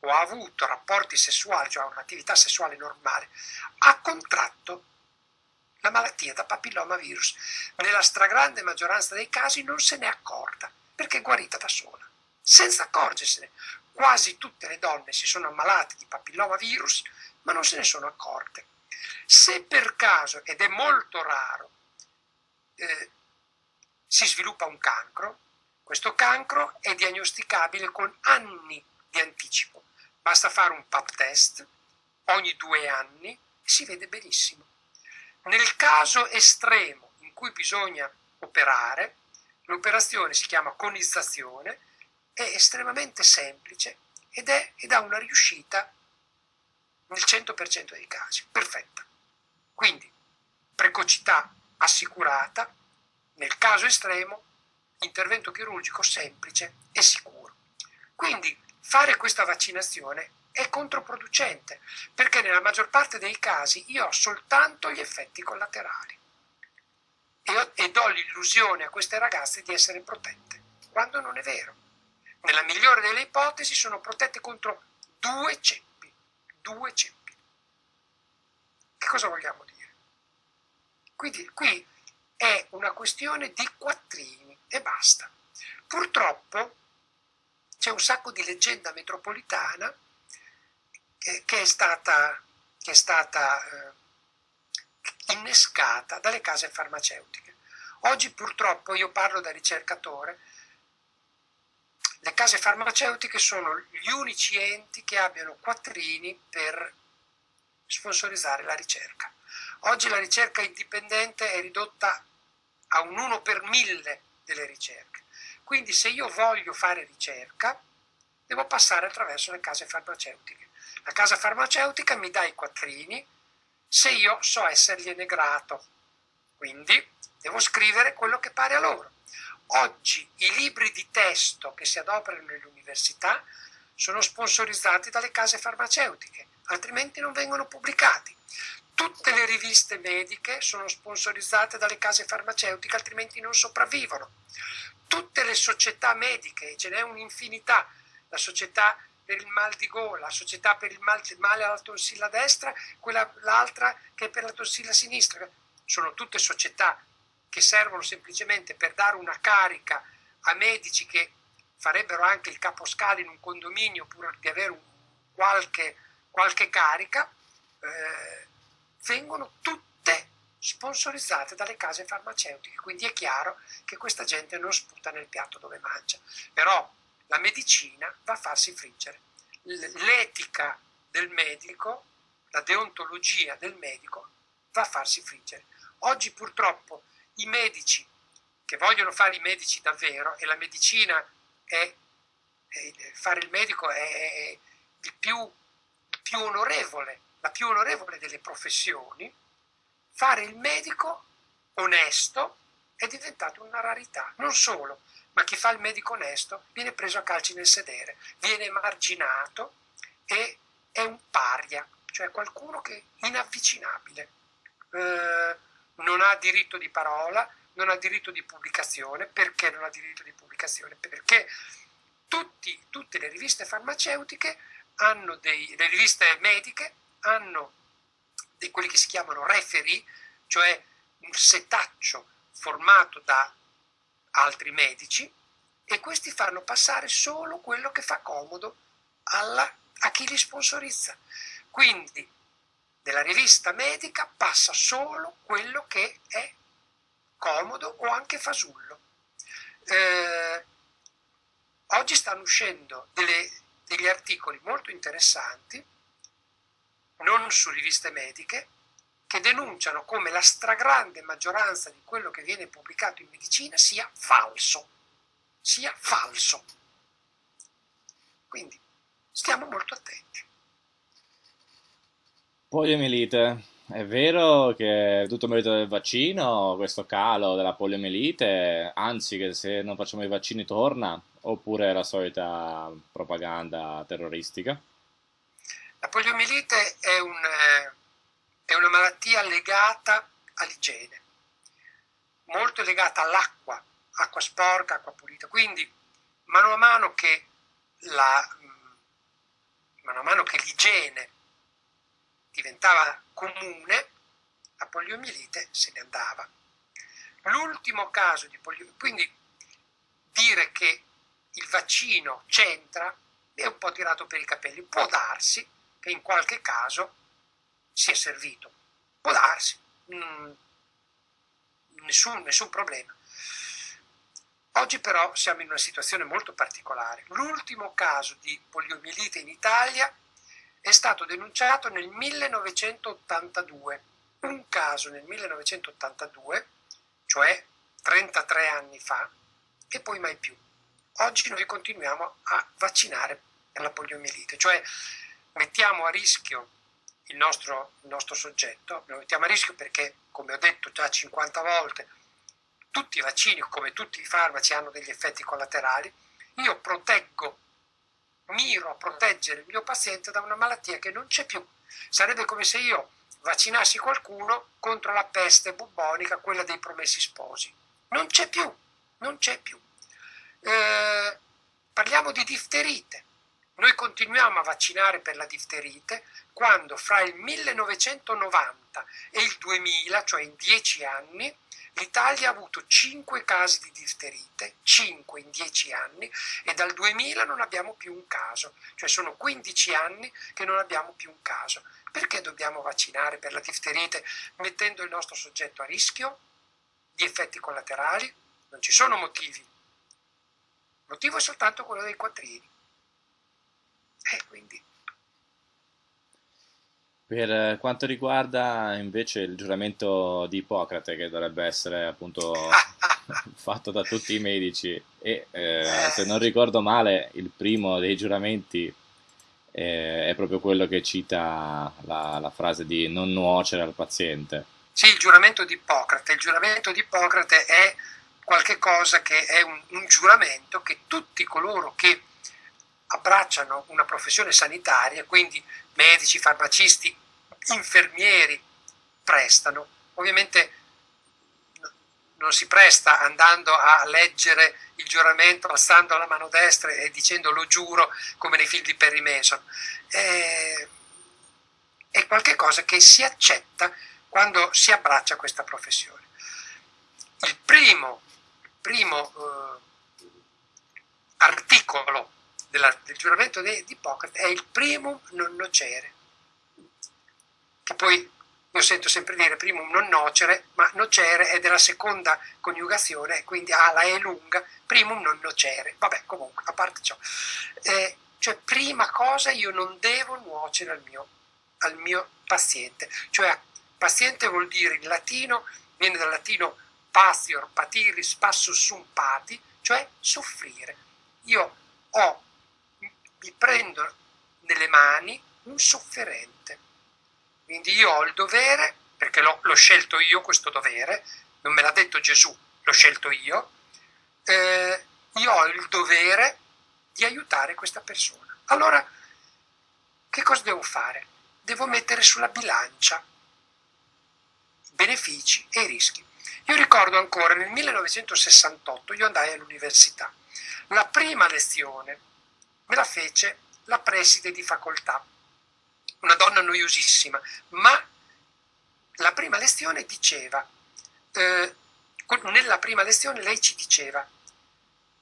o ha avuto rapporti sessuali, cioè un'attività sessuale normale, ha contratto la malattia da papillomavirus. Nella stragrande maggioranza dei casi non se n'è accorta, perché è guarita da sola, senza accorgersene. Quasi tutte le donne si sono ammalate di papillomavirus, ma non se ne sono accorte. Se per caso, ed è molto raro, eh, si sviluppa un cancro, questo cancro è diagnosticabile con anni di anticipo. Basta fare un pap test ogni due anni e si vede benissimo. Nel caso estremo in cui bisogna operare, l'operazione si chiama conizzazione, è estremamente semplice ed, è, ed ha una riuscita nel 100% dei casi, perfetta. Quindi precocità assicurata, nel caso estremo intervento chirurgico semplice e sicuro. Quindi fare questa vaccinazione è controproducente perché nella maggior parte dei casi io ho soltanto gli effetti collaterali e, e do l'illusione a queste ragazze di essere protette, quando non è vero. Nella migliore delle ipotesi sono protette contro due ceppi, due ceppi. Che cosa vogliamo dire? Quindi qui è una questione di quattrini e basta. Purtroppo c'è un sacco di leggenda metropolitana che, che è stata, che è stata eh, innescata dalle case farmaceutiche. Oggi purtroppo io parlo da ricercatore, le case farmaceutiche sono gli unici enti che abbiano quattrini per sponsorizzare la ricerca. Oggi la ricerca indipendente è ridotta a un 1 per 1000 delle ricerche. Quindi se io voglio fare ricerca, devo passare attraverso le case farmaceutiche. La casa farmaceutica mi dà i quattrini se io so essergliene grato. Quindi devo scrivere quello che pare a loro. Oggi i libri di testo che si adoperano nelle università sono sponsorizzati dalle case farmaceutiche, altrimenti non vengono pubblicati. Tutte le riviste mediche sono sponsorizzate dalle case farmaceutiche, altrimenti non sopravvivono. Tutte le società mediche, ce n'è un'infinità, la società per il mal di gola, la società per il mal, male alla tonsilla destra, quella, l'altra che è per la tonsilla sinistra. Sono tutte società che servono semplicemente per dare una carica a medici che farebbero anche il caposcale in un condominio pur di avere qualche, qualche carica. Eh, vengono tutte sponsorizzate dalle case farmaceutiche, quindi è chiaro che questa gente non sputa nel piatto dove mangia. Però la medicina va a farsi friggere. L'etica del medico, la deontologia del medico va a farsi friggere. Oggi purtroppo i medici che vogliono fare i medici davvero, e la medicina è, è fare il medico è, è il più, più onorevole la più onorevole delle professioni, fare il medico onesto è diventato una rarità. Non solo, ma chi fa il medico onesto viene preso a calci nel sedere, viene emarginato e è un paria, cioè qualcuno che è inavvicinabile. Eh, non ha diritto di parola, non ha diritto di pubblicazione. Perché non ha diritto di pubblicazione? Perché tutti, tutte le riviste farmaceutiche hanno dei, le riviste mediche hanno di quelli che si chiamano referee, cioè un setaccio formato da altri medici e questi fanno passare solo quello che fa comodo alla, a chi li sponsorizza. Quindi nella rivista medica passa solo quello che è comodo o anche fasullo. Eh, oggi stanno uscendo delle, degli articoli molto interessanti non su riviste mediche, che denunciano come la stragrande maggioranza di quello che viene pubblicato in medicina sia falso, sia falso. Quindi stiamo molto attenti. Poliomielite, è vero che è tutto merito del vaccino, questo calo della poliomielite, anzi che se non facciamo i vaccini torna, oppure la solita propaganda terroristica? La poliomielite è, un, eh, è una malattia legata all'igiene, molto legata all'acqua, acqua sporca, acqua pulita. Quindi, mano a mano che, mm, l'igiene diventava comune, la poliomielite se ne andava. L'ultimo caso di poliomielite, quindi dire che il vaccino c'entra è un po' tirato per i capelli, può darsi, che in qualche caso si è servito. Può darsi, mm, nessun, nessun problema. Oggi però siamo in una situazione molto particolare. L'ultimo caso di poliomielite in Italia è stato denunciato nel 1982. Un caso nel 1982, cioè 33 anni fa, e poi mai più. Oggi noi continuiamo a vaccinare per la poliomielite, cioè mettiamo a rischio il nostro, il nostro soggetto, lo mettiamo a rischio perché, come ho detto già 50 volte, tutti i vaccini, come tutti i farmaci, hanno degli effetti collaterali, io proteggo, miro a proteggere il mio paziente da una malattia che non c'è più. Sarebbe come se io vaccinassi qualcuno contro la peste bubbonica, quella dei promessi sposi. Non c'è più, non c'è più. Eh, parliamo di difterite. Noi continuiamo a vaccinare per la difterite quando fra il 1990 e il 2000, cioè in dieci anni, L'Italia ha avuto 5 casi di difterite, 5 in 10 anni, e dal 2000 non abbiamo più un caso, cioè sono 15 anni che non abbiamo più un caso. Perché dobbiamo vaccinare per la difterite mettendo il nostro soggetto a rischio di effetti collaterali? Non ci sono motivi. Il motivo è soltanto quello dei quattrini. E quindi per eh, quanto riguarda invece il giuramento di Ippocrate, che dovrebbe essere appunto [LAUGHS] fatto da tutti i medici, e eh, se non ricordo male, il primo dei giuramenti eh, è proprio quello che cita la, la, frase di non nuocere al paziente. Sì, il giuramento di Ippocrate. Il giuramento di Ippocrate è qualcosa che è un, un giuramento che tutti coloro che abbracciano una professione sanitaria, quindi medici, farmacisti, infermieri prestano. Ovviamente non si presta andando a leggere il giuramento alzando la mano destra e dicendo lo giuro come nei film di Perry Mason. È, è qualcosa che si accetta quando si abbraccia questa professione. Il primo, primo eh, articolo della, del giuramento di, di Ippocrate è il primum non nocere, che poi io sento sempre dire primum non nocere, ma nocere è della seconda coniugazione, quindi A la E lunga, primum non nocere. Vabbè, comunque, a parte ciò. Eh, cioè, prima cosa io non devo nuocere al mio, al mio paziente. Cioè, paziente vuol dire in latino, viene dal latino patior, patiris, passus sum pati, cioè soffrire. Io ho mi prendo nelle mani un sofferente. Quindi io ho il dovere, perché l'ho, scelto io questo dovere, non me l'ha detto Gesù, l'ho scelto io, eh, io ho il dovere di aiutare questa persona. Allora, che cosa devo fare? Devo mettere sulla bilancia benefici e rischi. Io ricordo ancora nel 1968 io andai all'università. La prima lezione me la fece la preside di facoltà, una donna noiosissima, ma la prima lezione diceva, eh, nella prima lezione lei ci diceva,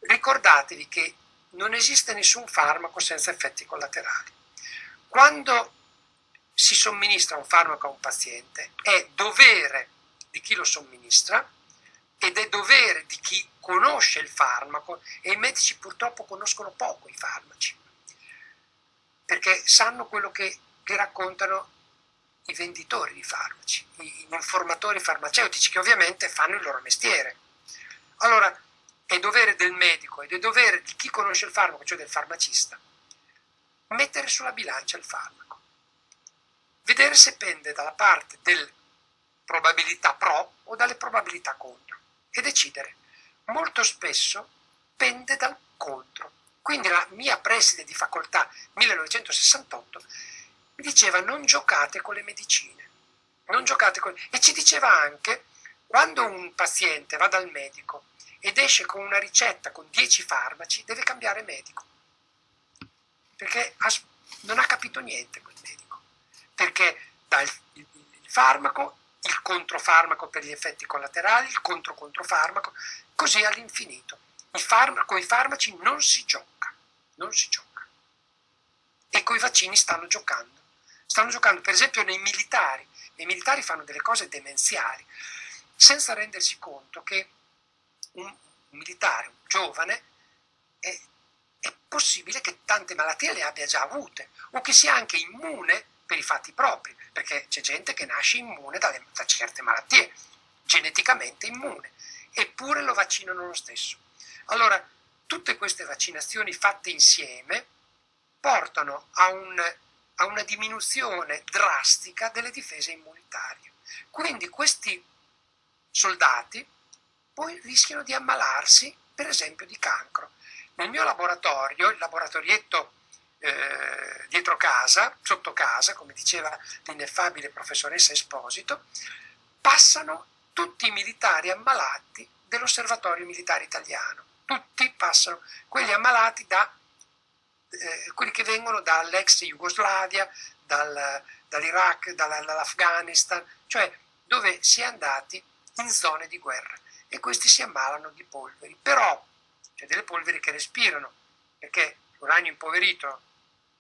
ricordatevi che non esiste nessun farmaco senza effetti collaterali. Quando si somministra un farmaco a un paziente è dovere di chi lo somministra ed è dovere di chi conosce il farmaco e i medici purtroppo conoscono poco i farmaci perché sanno quello che, che raccontano i venditori di farmaci, i informatori farmaceutici che ovviamente fanno il loro mestiere. Allora è dovere del medico ed è dovere di chi conosce il farmaco, cioè del farmacista, mettere sulla bilancia il farmaco, vedere se pende dalla parte delle probabilità pro o dalle probabilità contro e decidere. Molto spesso pende dal contro. Quindi la mia preside di facoltà 1968 mi diceva non giocate con le medicine, non giocate con... e ci diceva anche quando un paziente va dal medico ed esce con una ricetta con 10 farmaci, deve cambiare medico, perché non ha capito niente quel medico, perché dà il, il, il farmaco, il controfarmaco per gli effetti collaterali, il contro-controfarmaco, così all'infinito. con i farmaci non si gioca, non si gioca. E con i vaccini stanno giocando. stanno giocando per esempio nei militari, i militari fanno delle cose demenziali, senza rendersi conto che un, militare, un giovane, è, è possibile che tante malattie le abbia già avute o che sia anche immune per i fatti propri, perché c'è gente che nasce immune dalle, da certe malattie, geneticamente immune, eppure lo vaccinano lo stesso. Allora, tutte queste vaccinazioni fatte insieme portano a, un, a una diminuzione drastica delle difese immunitarie. Quindi questi soldati poi rischiano di ammalarsi, per esempio, di cancro. Nel mio laboratorio, il laboratorietto eh, dietro casa, sotto casa, come diceva l'ineffabile professoressa Esposito, passano tutti i militari ammalati dell'osservatorio militare italiano. Tutti passano, quelli ammalati da eh, quelli che vengono dall'ex Jugoslavia, dal, dall'Iraq, dall'Afghanistan, cioè dove si è andati in zone di guerra e questi si ammalano di polveri. Però c'è delle polveri che respirano, perché l'uranio impoverito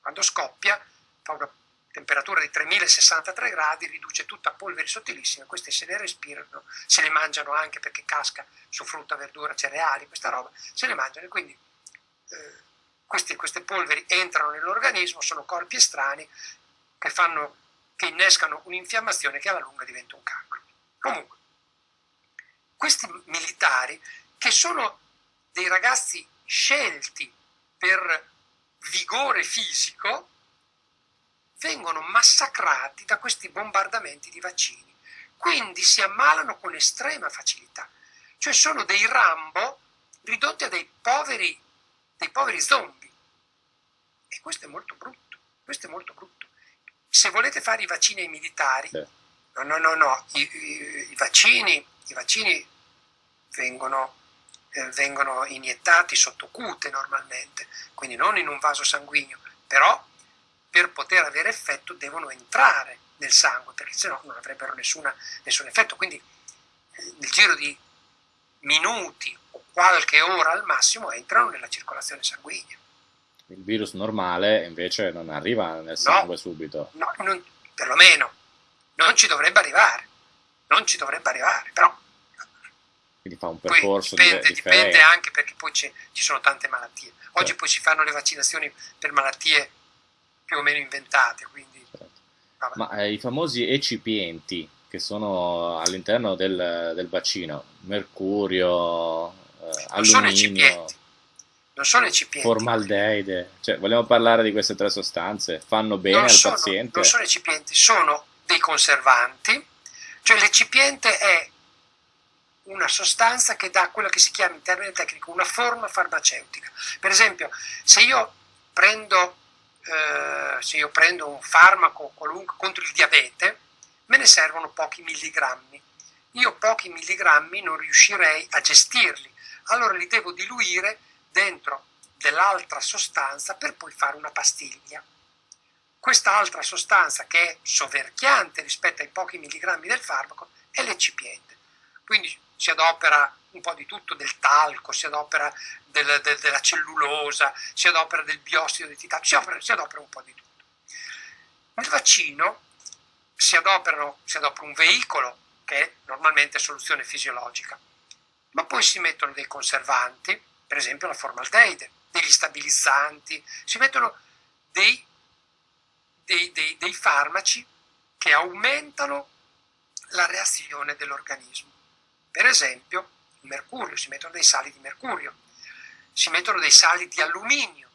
quando scoppia fa una temperatura di 3063 gradi, riduce tutta a polveri sottilissime, queste se le respirano, se le mangiano anche perché casca su frutta, verdura, cereali, questa roba, se le mangiano e quindi eh, queste, queste, polveri entrano nell'organismo, sono corpi estranei che, fanno, che innescano un'infiammazione che alla lunga diventa un cancro. Comunque, questi militari che sono dei ragazzi scelti per vigore fisico, vengono massacrati da questi bombardamenti di vaccini. Quindi si ammalano con estrema facilità. Cioè sono dei Rambo ridotti a dei poveri, dei poveri zombie. E questo è molto brutto. Questo è molto brutto. Se volete fare i vaccini ai militari, no, no, no, no, i, i, i vaccini, i vaccini vengono, eh, vengono iniettati sotto cute normalmente, quindi non in un vaso sanguigno, però per poter avere effetto devono entrare nel sangue, perché sennò non avrebbero nessuna, nessun effetto. Quindi eh, nel giro di minuti o qualche ora al massimo entrano nella circolazione sanguigna. Il virus normale invece non arriva nel sangue no, subito. No, non, perlomeno non ci dovrebbe arrivare, non ci dovrebbe arrivare, però quindi fa un percorso poi dipende, dipende anche perché poi ci sono tante malattie. Oggi certo. poi si fanno le vaccinazioni per malattie più o meno inventate. Quindi, certo. Ma eh, i famosi ecipienti che sono all'interno del, del vaccino, mercurio, eh, alluminio, non sono ecipienti. Formaldeide, cioè vogliamo parlare di queste tre sostanze? Fanno bene non al sono, paziente? Non sono ecipienti, sono dei conservanti, cioè l'ecipiente è una sostanza che dà quello che si chiama in termine tecnico una forma farmaceutica. Per esempio, se io prendo eh, se io prendo un farmaco contro il diabete, me ne servono pochi milligrammi. Io pochi milligrammi non riuscirei a gestirli, allora li devo diluire dentro dell'altra sostanza per poi fare una pastiglia. Questa altra sostanza che è soverchiante rispetto ai pochi milligrammi del farmaco è l'eccipiente. Quindi si adopera un po' di tutto, del talco, si adopera del, del, della cellulosa, si adopera del biossido di titanio, si, si adopera un po' di tutto. Nel vaccino si, si adopera un veicolo che è normalmente soluzione fisiologica, ma poi si mettono dei conservanti, per esempio la formaldeide, degli stabilizzanti, si mettono dei, dei, dei, dei farmaci che aumentano la reazione dell'organismo. Per esempio, il mercurio, si mettono dei sali di mercurio, si mettono dei sali di alluminio,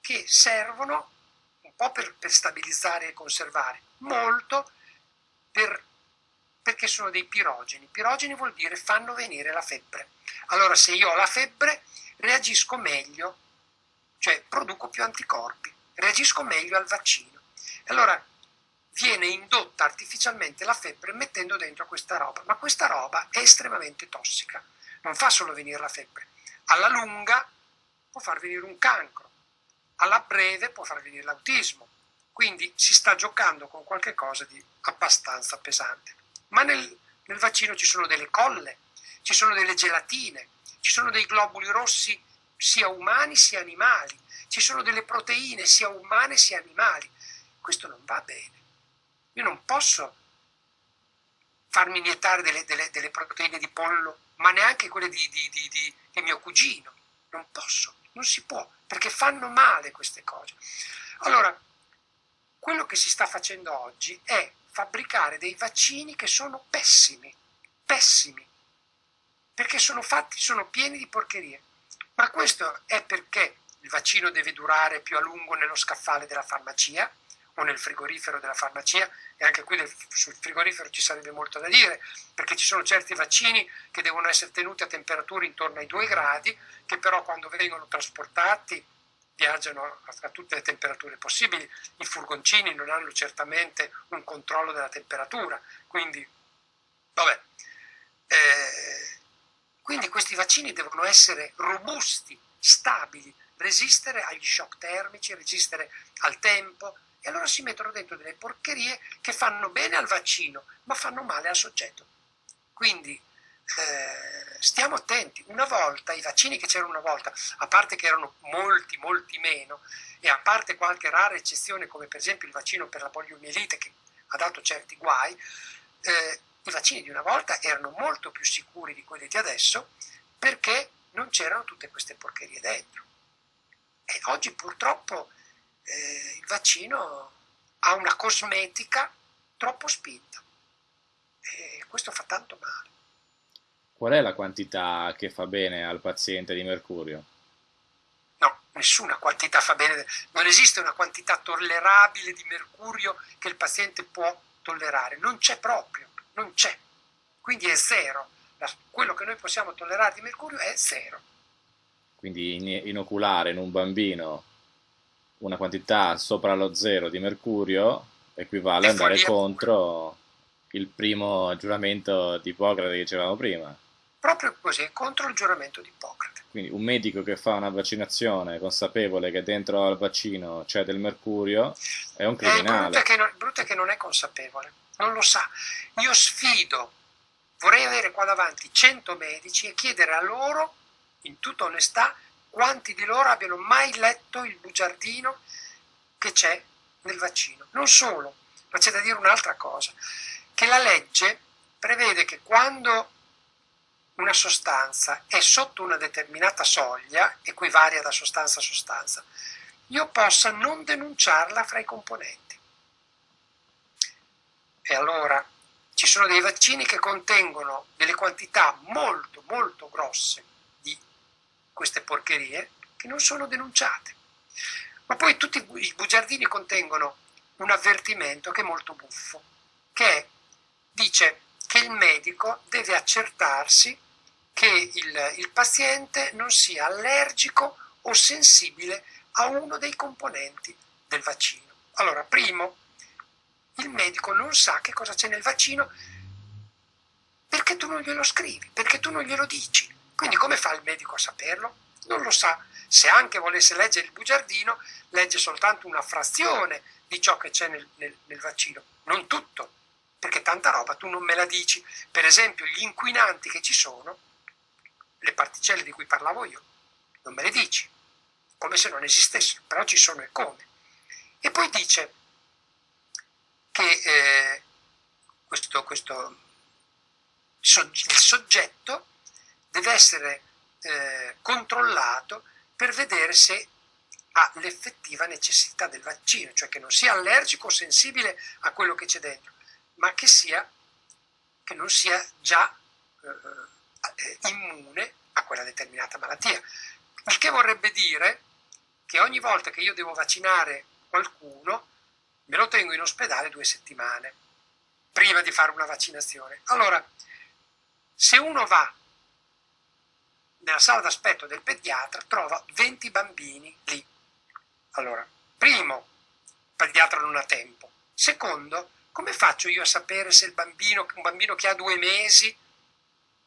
che servono un po' per, per stabilizzare e conservare, molto per, perché sono dei pirogeni. Pirogeni vuol dire fanno venire la febbre. Allora se io ho la febbre reagisco meglio, cioè produco più anticorpi, reagisco meglio al vaccino. Allora viene indotta artificialmente la febbre mettendo dentro questa roba, ma questa roba è estremamente tossica, non fa solo venire la febbre, alla lunga può far venire un cancro, alla breve può far venire l'autismo, quindi si sta giocando con qualcosa di abbastanza pesante. Ma nel, nel vaccino ci sono delle colle, ci sono delle gelatine, ci sono dei globuli rossi sia umani sia animali, ci sono delle proteine sia umane sia animali questo non va bene. Io non posso farmi iniettare delle, delle, delle proteine di pollo, ma neanche quelle di, di, di, di mio cugino. Non posso, non si può, perché fanno male queste cose. Allora, quello che si sta facendo oggi è fabbricare dei vaccini che sono pessimi, pessimi, perché sono fatti, sono pieni di porcherie. Ma questo è perché il vaccino deve durare più a lungo nello scaffale della farmacia o nel frigorifero della farmacia e anche qui del, sul frigorifero ci sarebbe molto da dire perché ci sono certi vaccini che devono essere tenuti a temperature intorno ai 2 gradi che però quando vengono trasportati viaggiano a, a tutte le temperature possibili. I furgoncini non hanno certamente un controllo della temperatura, quindi, vabbè. Eh, quindi questi vaccini devono essere robusti, stabili, resistere agli shock termici, resistere al tempo, allora si mettono dentro delle porcherie che fanno bene al vaccino, ma fanno male al soggetto. Quindi eh, stiamo attenti, una volta i vaccini che c'erano una volta, a parte che erano molti, molti meno, e a parte qualche rara eccezione come per esempio il vaccino per la poliomielite che ha dato certi guai, eh, i vaccini di una volta erano molto più sicuri di quelli di adesso perché non c'erano tutte queste porcherie dentro. E oggi purtroppo eh, il vaccino ha una cosmetica troppo spinta e questo fa tanto male. Qual è la quantità che fa bene al paziente di mercurio? No, nessuna quantità fa bene, non esiste una quantità tollerabile di mercurio che il paziente può tollerare, non c'è proprio, non c'è, quindi è zero, quello che noi possiamo tollerare di mercurio è zero. Quindi inoculare in un bambino una quantità sopra lo zero di mercurio equivale ad andare contro il primo giuramento di Ippocrate che dicevamo prima. Proprio così, contro il giuramento di Ippocrate. Quindi un medico che fa una vaccinazione consapevole che dentro al vaccino c'è del mercurio è un criminale. Eh, il brutto è che non è consapevole, non lo sa. Io sfido, vorrei avere qua davanti 100 medici e chiedere a loro, in tutta onestà, quanti di loro abbiano mai letto il bugiardino che c'è nel vaccino. Non solo, ma c'è da dire un'altra cosa, che la legge prevede che quando una sostanza è sotto una determinata soglia, e qui varia da sostanza a sostanza, io possa non denunciarla fra i componenti. E allora ci sono dei vaccini che contengono delle quantità molto molto grosse porcherie che non sono denunciate. Ma poi tutti i bugiardini contengono un avvertimento che è molto buffo, che dice che il medico deve accertarsi che il, il paziente non sia allergico o sensibile a uno dei componenti del vaccino. Allora, primo, il medico non sa che cosa c'è nel vaccino perché tu non glielo scrivi, perché tu non glielo dici. Quindi come fa il medico a saperlo? Non lo sa. Se anche volesse leggere il bugiardino, legge soltanto una frazione di ciò che c'è nel, nel, nel vaccino, non tutto, perché tanta roba tu non me la dici. Per esempio gli inquinanti che ci sono, le particelle di cui parlavo io, non me le dici, come se non esistessero, però ci sono e come. E poi dice che eh, questo, questo, il soggetto deve essere eh, controllato per vedere se ha l'effettiva necessità del vaccino, cioè che non sia allergico o sensibile a quello che c'è dentro, ma che, sia, che non sia già eh, immune a quella determinata malattia. Il che vorrebbe dire che ogni volta che io devo vaccinare qualcuno, me lo tengo in ospedale due settimane prima di fare una vaccinazione. Allora, se uno va nella sala d'aspetto del pediatra trova 20 bambini lì. Allora, primo, il pediatra non ha tempo. Secondo, come faccio io a sapere se il bambino, un bambino che ha due mesi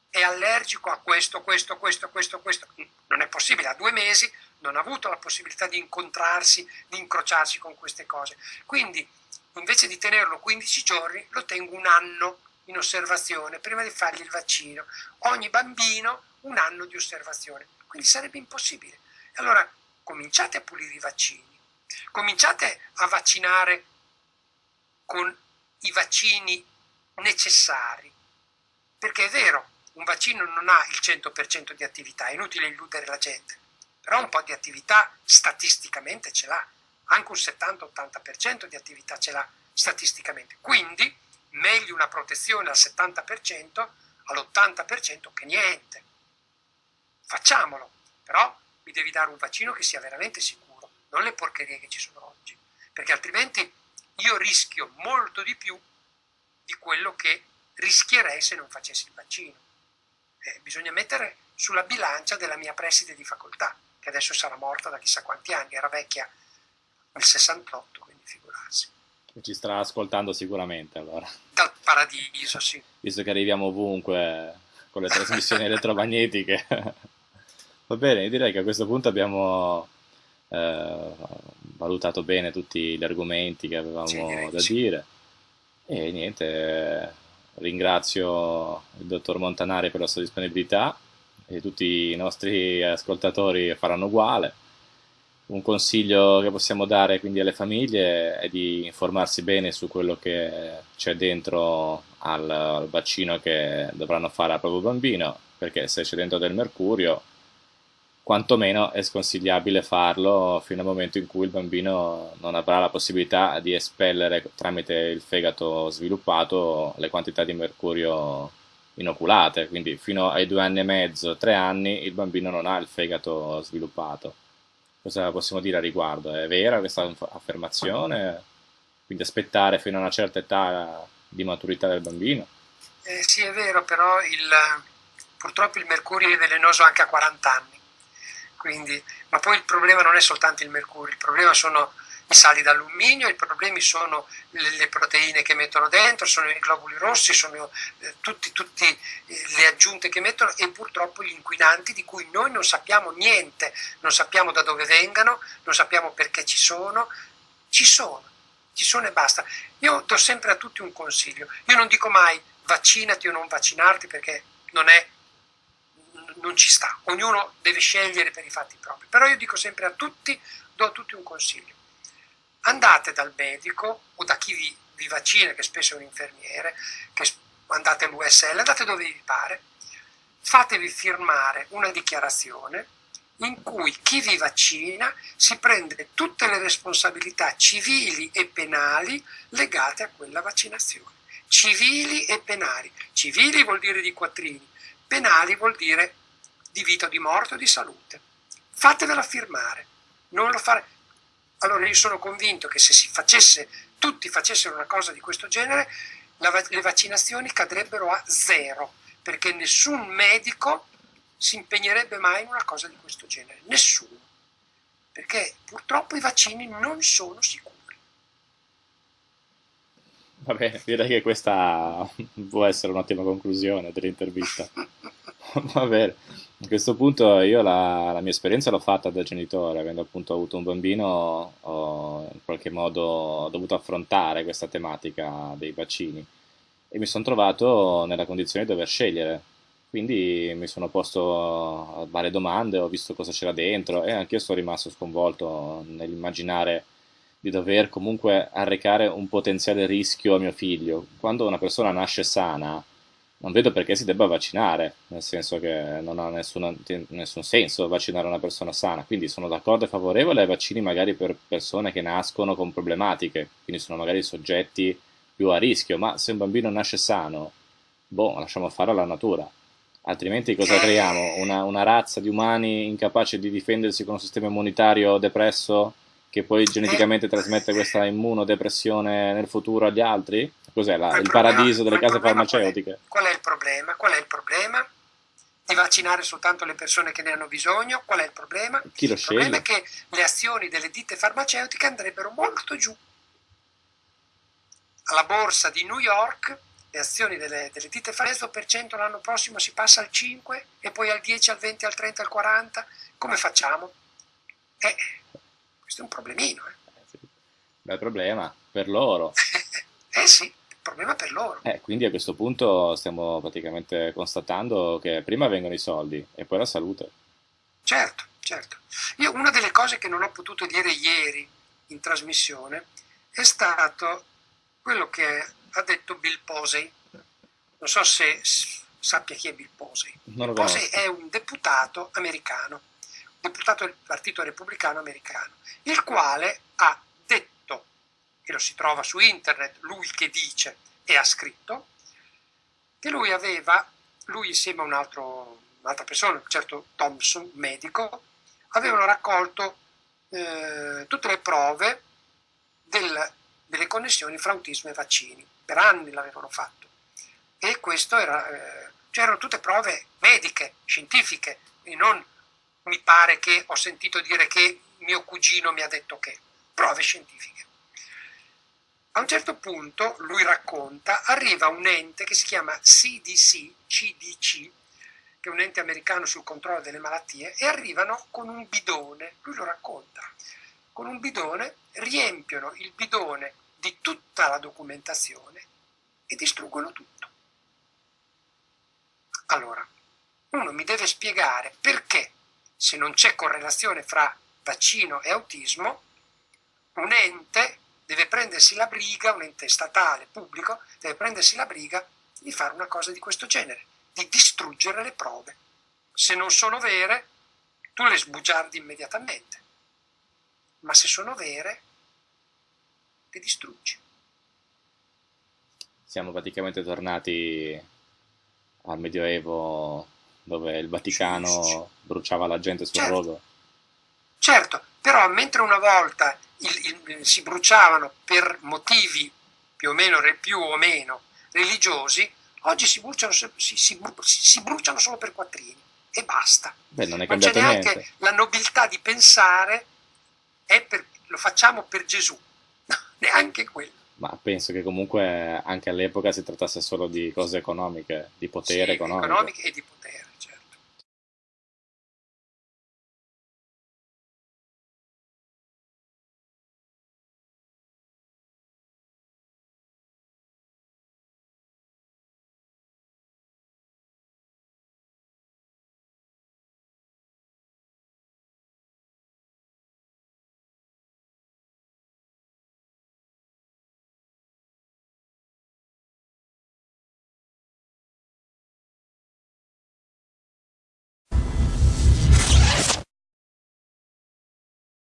è allergico a questo, questo, questo, questo, questo? Non è possibile, ha due mesi non ha avuto la possibilità di incontrarsi, di incrociarsi con queste cose. Quindi, invece di tenerlo 15 giorni, lo tengo un anno in osservazione prima di fargli il vaccino. Ogni bambino un anno di osservazione, quindi sarebbe impossibile. Allora cominciate a pulire i vaccini, cominciate a vaccinare con i vaccini necessari. Perché è vero, un vaccino non ha il 100% di attività, è inutile illudere la gente, però un po' di attività statisticamente ce l'ha, anche un 70-80% di attività ce l'ha statisticamente. Quindi meglio una protezione al 70% all'80% che niente. Facciamolo, però mi devi dare un vaccino che sia veramente sicuro, non le porcherie che ci sono oggi, perché altrimenti io rischio molto di più di quello che rischierei se non facessi il vaccino. Eh, bisogna mettere sulla bilancia della mia preside di facoltà, che adesso sarà morta da chissà quanti anni, era vecchia nel 68, quindi figurarsi. Ci starà ascoltando sicuramente allora. Dal paradiso, sì. Visto che arriviamo ovunque con le trasmissioni [LAUGHS] elettromagnetiche. Va bene, direi che a questo punto abbiamo eh, valutato bene tutti gli argomenti che avevamo sì, da sì. dire. E niente, ringrazio il dottor Montanari per la sua disponibilità e tutti i nostri ascoltatori faranno uguale. Un consiglio che possiamo dare quindi alle famiglie è di informarsi bene su quello che c'è dentro al, al vaccino che dovranno fare al proprio bambino, perché se c'è dentro del mercurio quantomeno è sconsigliabile farlo fino al momento in cui il bambino non avrà la possibilità di espellere tramite il fegato sviluppato le quantità di mercurio inoculate, quindi fino ai due anni e mezzo, tre anni, il bambino non ha il fegato sviluppato. Cosa possiamo dire a riguardo? È vera questa affermazione? Quindi aspettare fino a una certa età di maturità del bambino? Eh, sì, è vero, però il, purtroppo il mercurio è velenoso anche a 40 anni quindi, ma poi il problema non è soltanto il mercurio, il problema sono i sali d'alluminio, i problemi sono le, le, proteine che mettono dentro, sono i globuli rossi, sono eh, tutte eh, le aggiunte che mettono e purtroppo gli inquinanti di cui noi non sappiamo niente, non sappiamo da dove vengano, non sappiamo perché ci sono, ci sono, ci sono e basta. Io do sempre a tutti un consiglio, io non dico mai vaccinati o non vaccinarti perché non è non ci sta, ognuno deve scegliere per i fatti propri, però io dico sempre a tutti, do a tutti un consiglio, andate dal medico o da chi vi, vi vaccina, che spesso è un infermiere, che andate all'USL, andate dove vi pare, fatevi firmare una dichiarazione in cui chi vi vaccina si prende tutte le responsabilità civili e penali legate a quella vaccinazione. Civili e penali. Civili vuol dire di quattrini, penali vuol dire di vita o di morte o di salute. Fatevela firmare, non lo fare. Allora io sono convinto che se si facesse, tutti facessero una cosa di questo genere, la, le vaccinazioni cadrebbero a zero, perché nessun medico si impegnerebbe mai in una cosa di questo genere, nessuno, perché purtroppo i vaccini non sono sicuri. Va bene, direi che questa può essere un'ottima conclusione dell'intervista. [LAUGHS] Va bene. A questo punto io la, la, mia esperienza l'ho fatta da genitore, avendo appunto avuto un bambino, ho in qualche modo dovuto affrontare questa tematica dei vaccini e mi sono trovato nella condizione di dover scegliere. Quindi mi sono posto varie domande, ho visto cosa c'era dentro e anche io sono rimasto sconvolto nell'immaginare di dover comunque arrecare un potenziale rischio a mio figlio. Quando una persona nasce sana, non vedo perché si debba vaccinare, nel senso che non ha nessuna, nessun senso vaccinare una persona sana, quindi sono d'accordo e favorevole ai vaccini magari per persone che nascono con problematiche, quindi sono magari soggetti più a rischio, ma se un bambino nasce sano, boh, lasciamo fare alla natura. Altrimenti cosa creiamo? Una, una razza di umani incapaci di difendersi con un sistema immunitario depresso che poi geneticamente trasmette questa immunodepressione nel futuro agli altri? Cos'è la, il, il paradiso delle case farmaceutiche? Qual è, qual è il problema? Qual è il problema? Di vaccinare soltanto le persone che ne hanno bisogno? Qual è il problema? Chi lo il sceglie? problema è che le azioni delle ditte farmaceutiche andrebbero molto giù. Alla borsa di New York le azioni delle, delle ditte farmaceutiche per l'anno prossimo si passa al 5 e poi al 10, al 20, al 30, al 40. Come facciamo? Eh, questo è un problemino. Eh. Eh sì. Bel problema per loro. [LAUGHS] eh sì problema per loro. Eh, quindi a questo punto stiamo praticamente constatando che prima vengono i soldi e poi la salute. Certo, certo. Io una delle cose che non ho potuto dire ieri in trasmissione è stato quello che ha detto Bill Posey. Non so se sappia chi è Bill Posey. Bill Posey è un deputato americano, deputato del Partito Repubblicano americano, il quale ha detto, e lo si trova su internet, lui che dice e ha scritto, che lui aveva, lui insieme a un un'altra persona, un certo Thompson, medico, avevano raccolto eh, tutte le prove del, delle connessioni fra autismo e vaccini. Per anni l'avevano fatto. E questo era, eh, c'erano tutte prove mediche, scientifiche, e non mi pare che ho sentito dire che mio cugino mi ha detto che, prove scientifiche. A un certo punto, lui racconta, arriva un ente che si chiama CDC, CDC, che è un ente americano sul controllo delle malattie, e arrivano con un bidone, lui lo racconta, con un bidone, riempiono il bidone di tutta la documentazione e distruggono tutto. Allora, uno mi deve spiegare perché, se non c'è correlazione fra vaccino e autismo, un ente deve prendersi la briga, un ente statale, pubblico, deve prendersi la briga di fare una cosa di questo genere, di distruggere le prove. Se non sono vere, tu le sbugiardi immediatamente, ma se sono vere, le distruggi. Siamo praticamente tornati al Medioevo dove il Vaticano bruciava la gente sul certo. rogo. Certo, però mentre una volta il, il, si bruciavano per motivi più o meno, più o meno religiosi, oggi si bruciano, si, si, si bruciano, solo per quattrini e basta. Beh, non, è non c'è neanche niente. la nobiltà di pensare per, lo facciamo per Gesù, [LAUGHS] no, neanche quello. Ma penso che comunque anche all'epoca si trattasse solo di cose economiche, di potere sì, economico. economiche e di potere.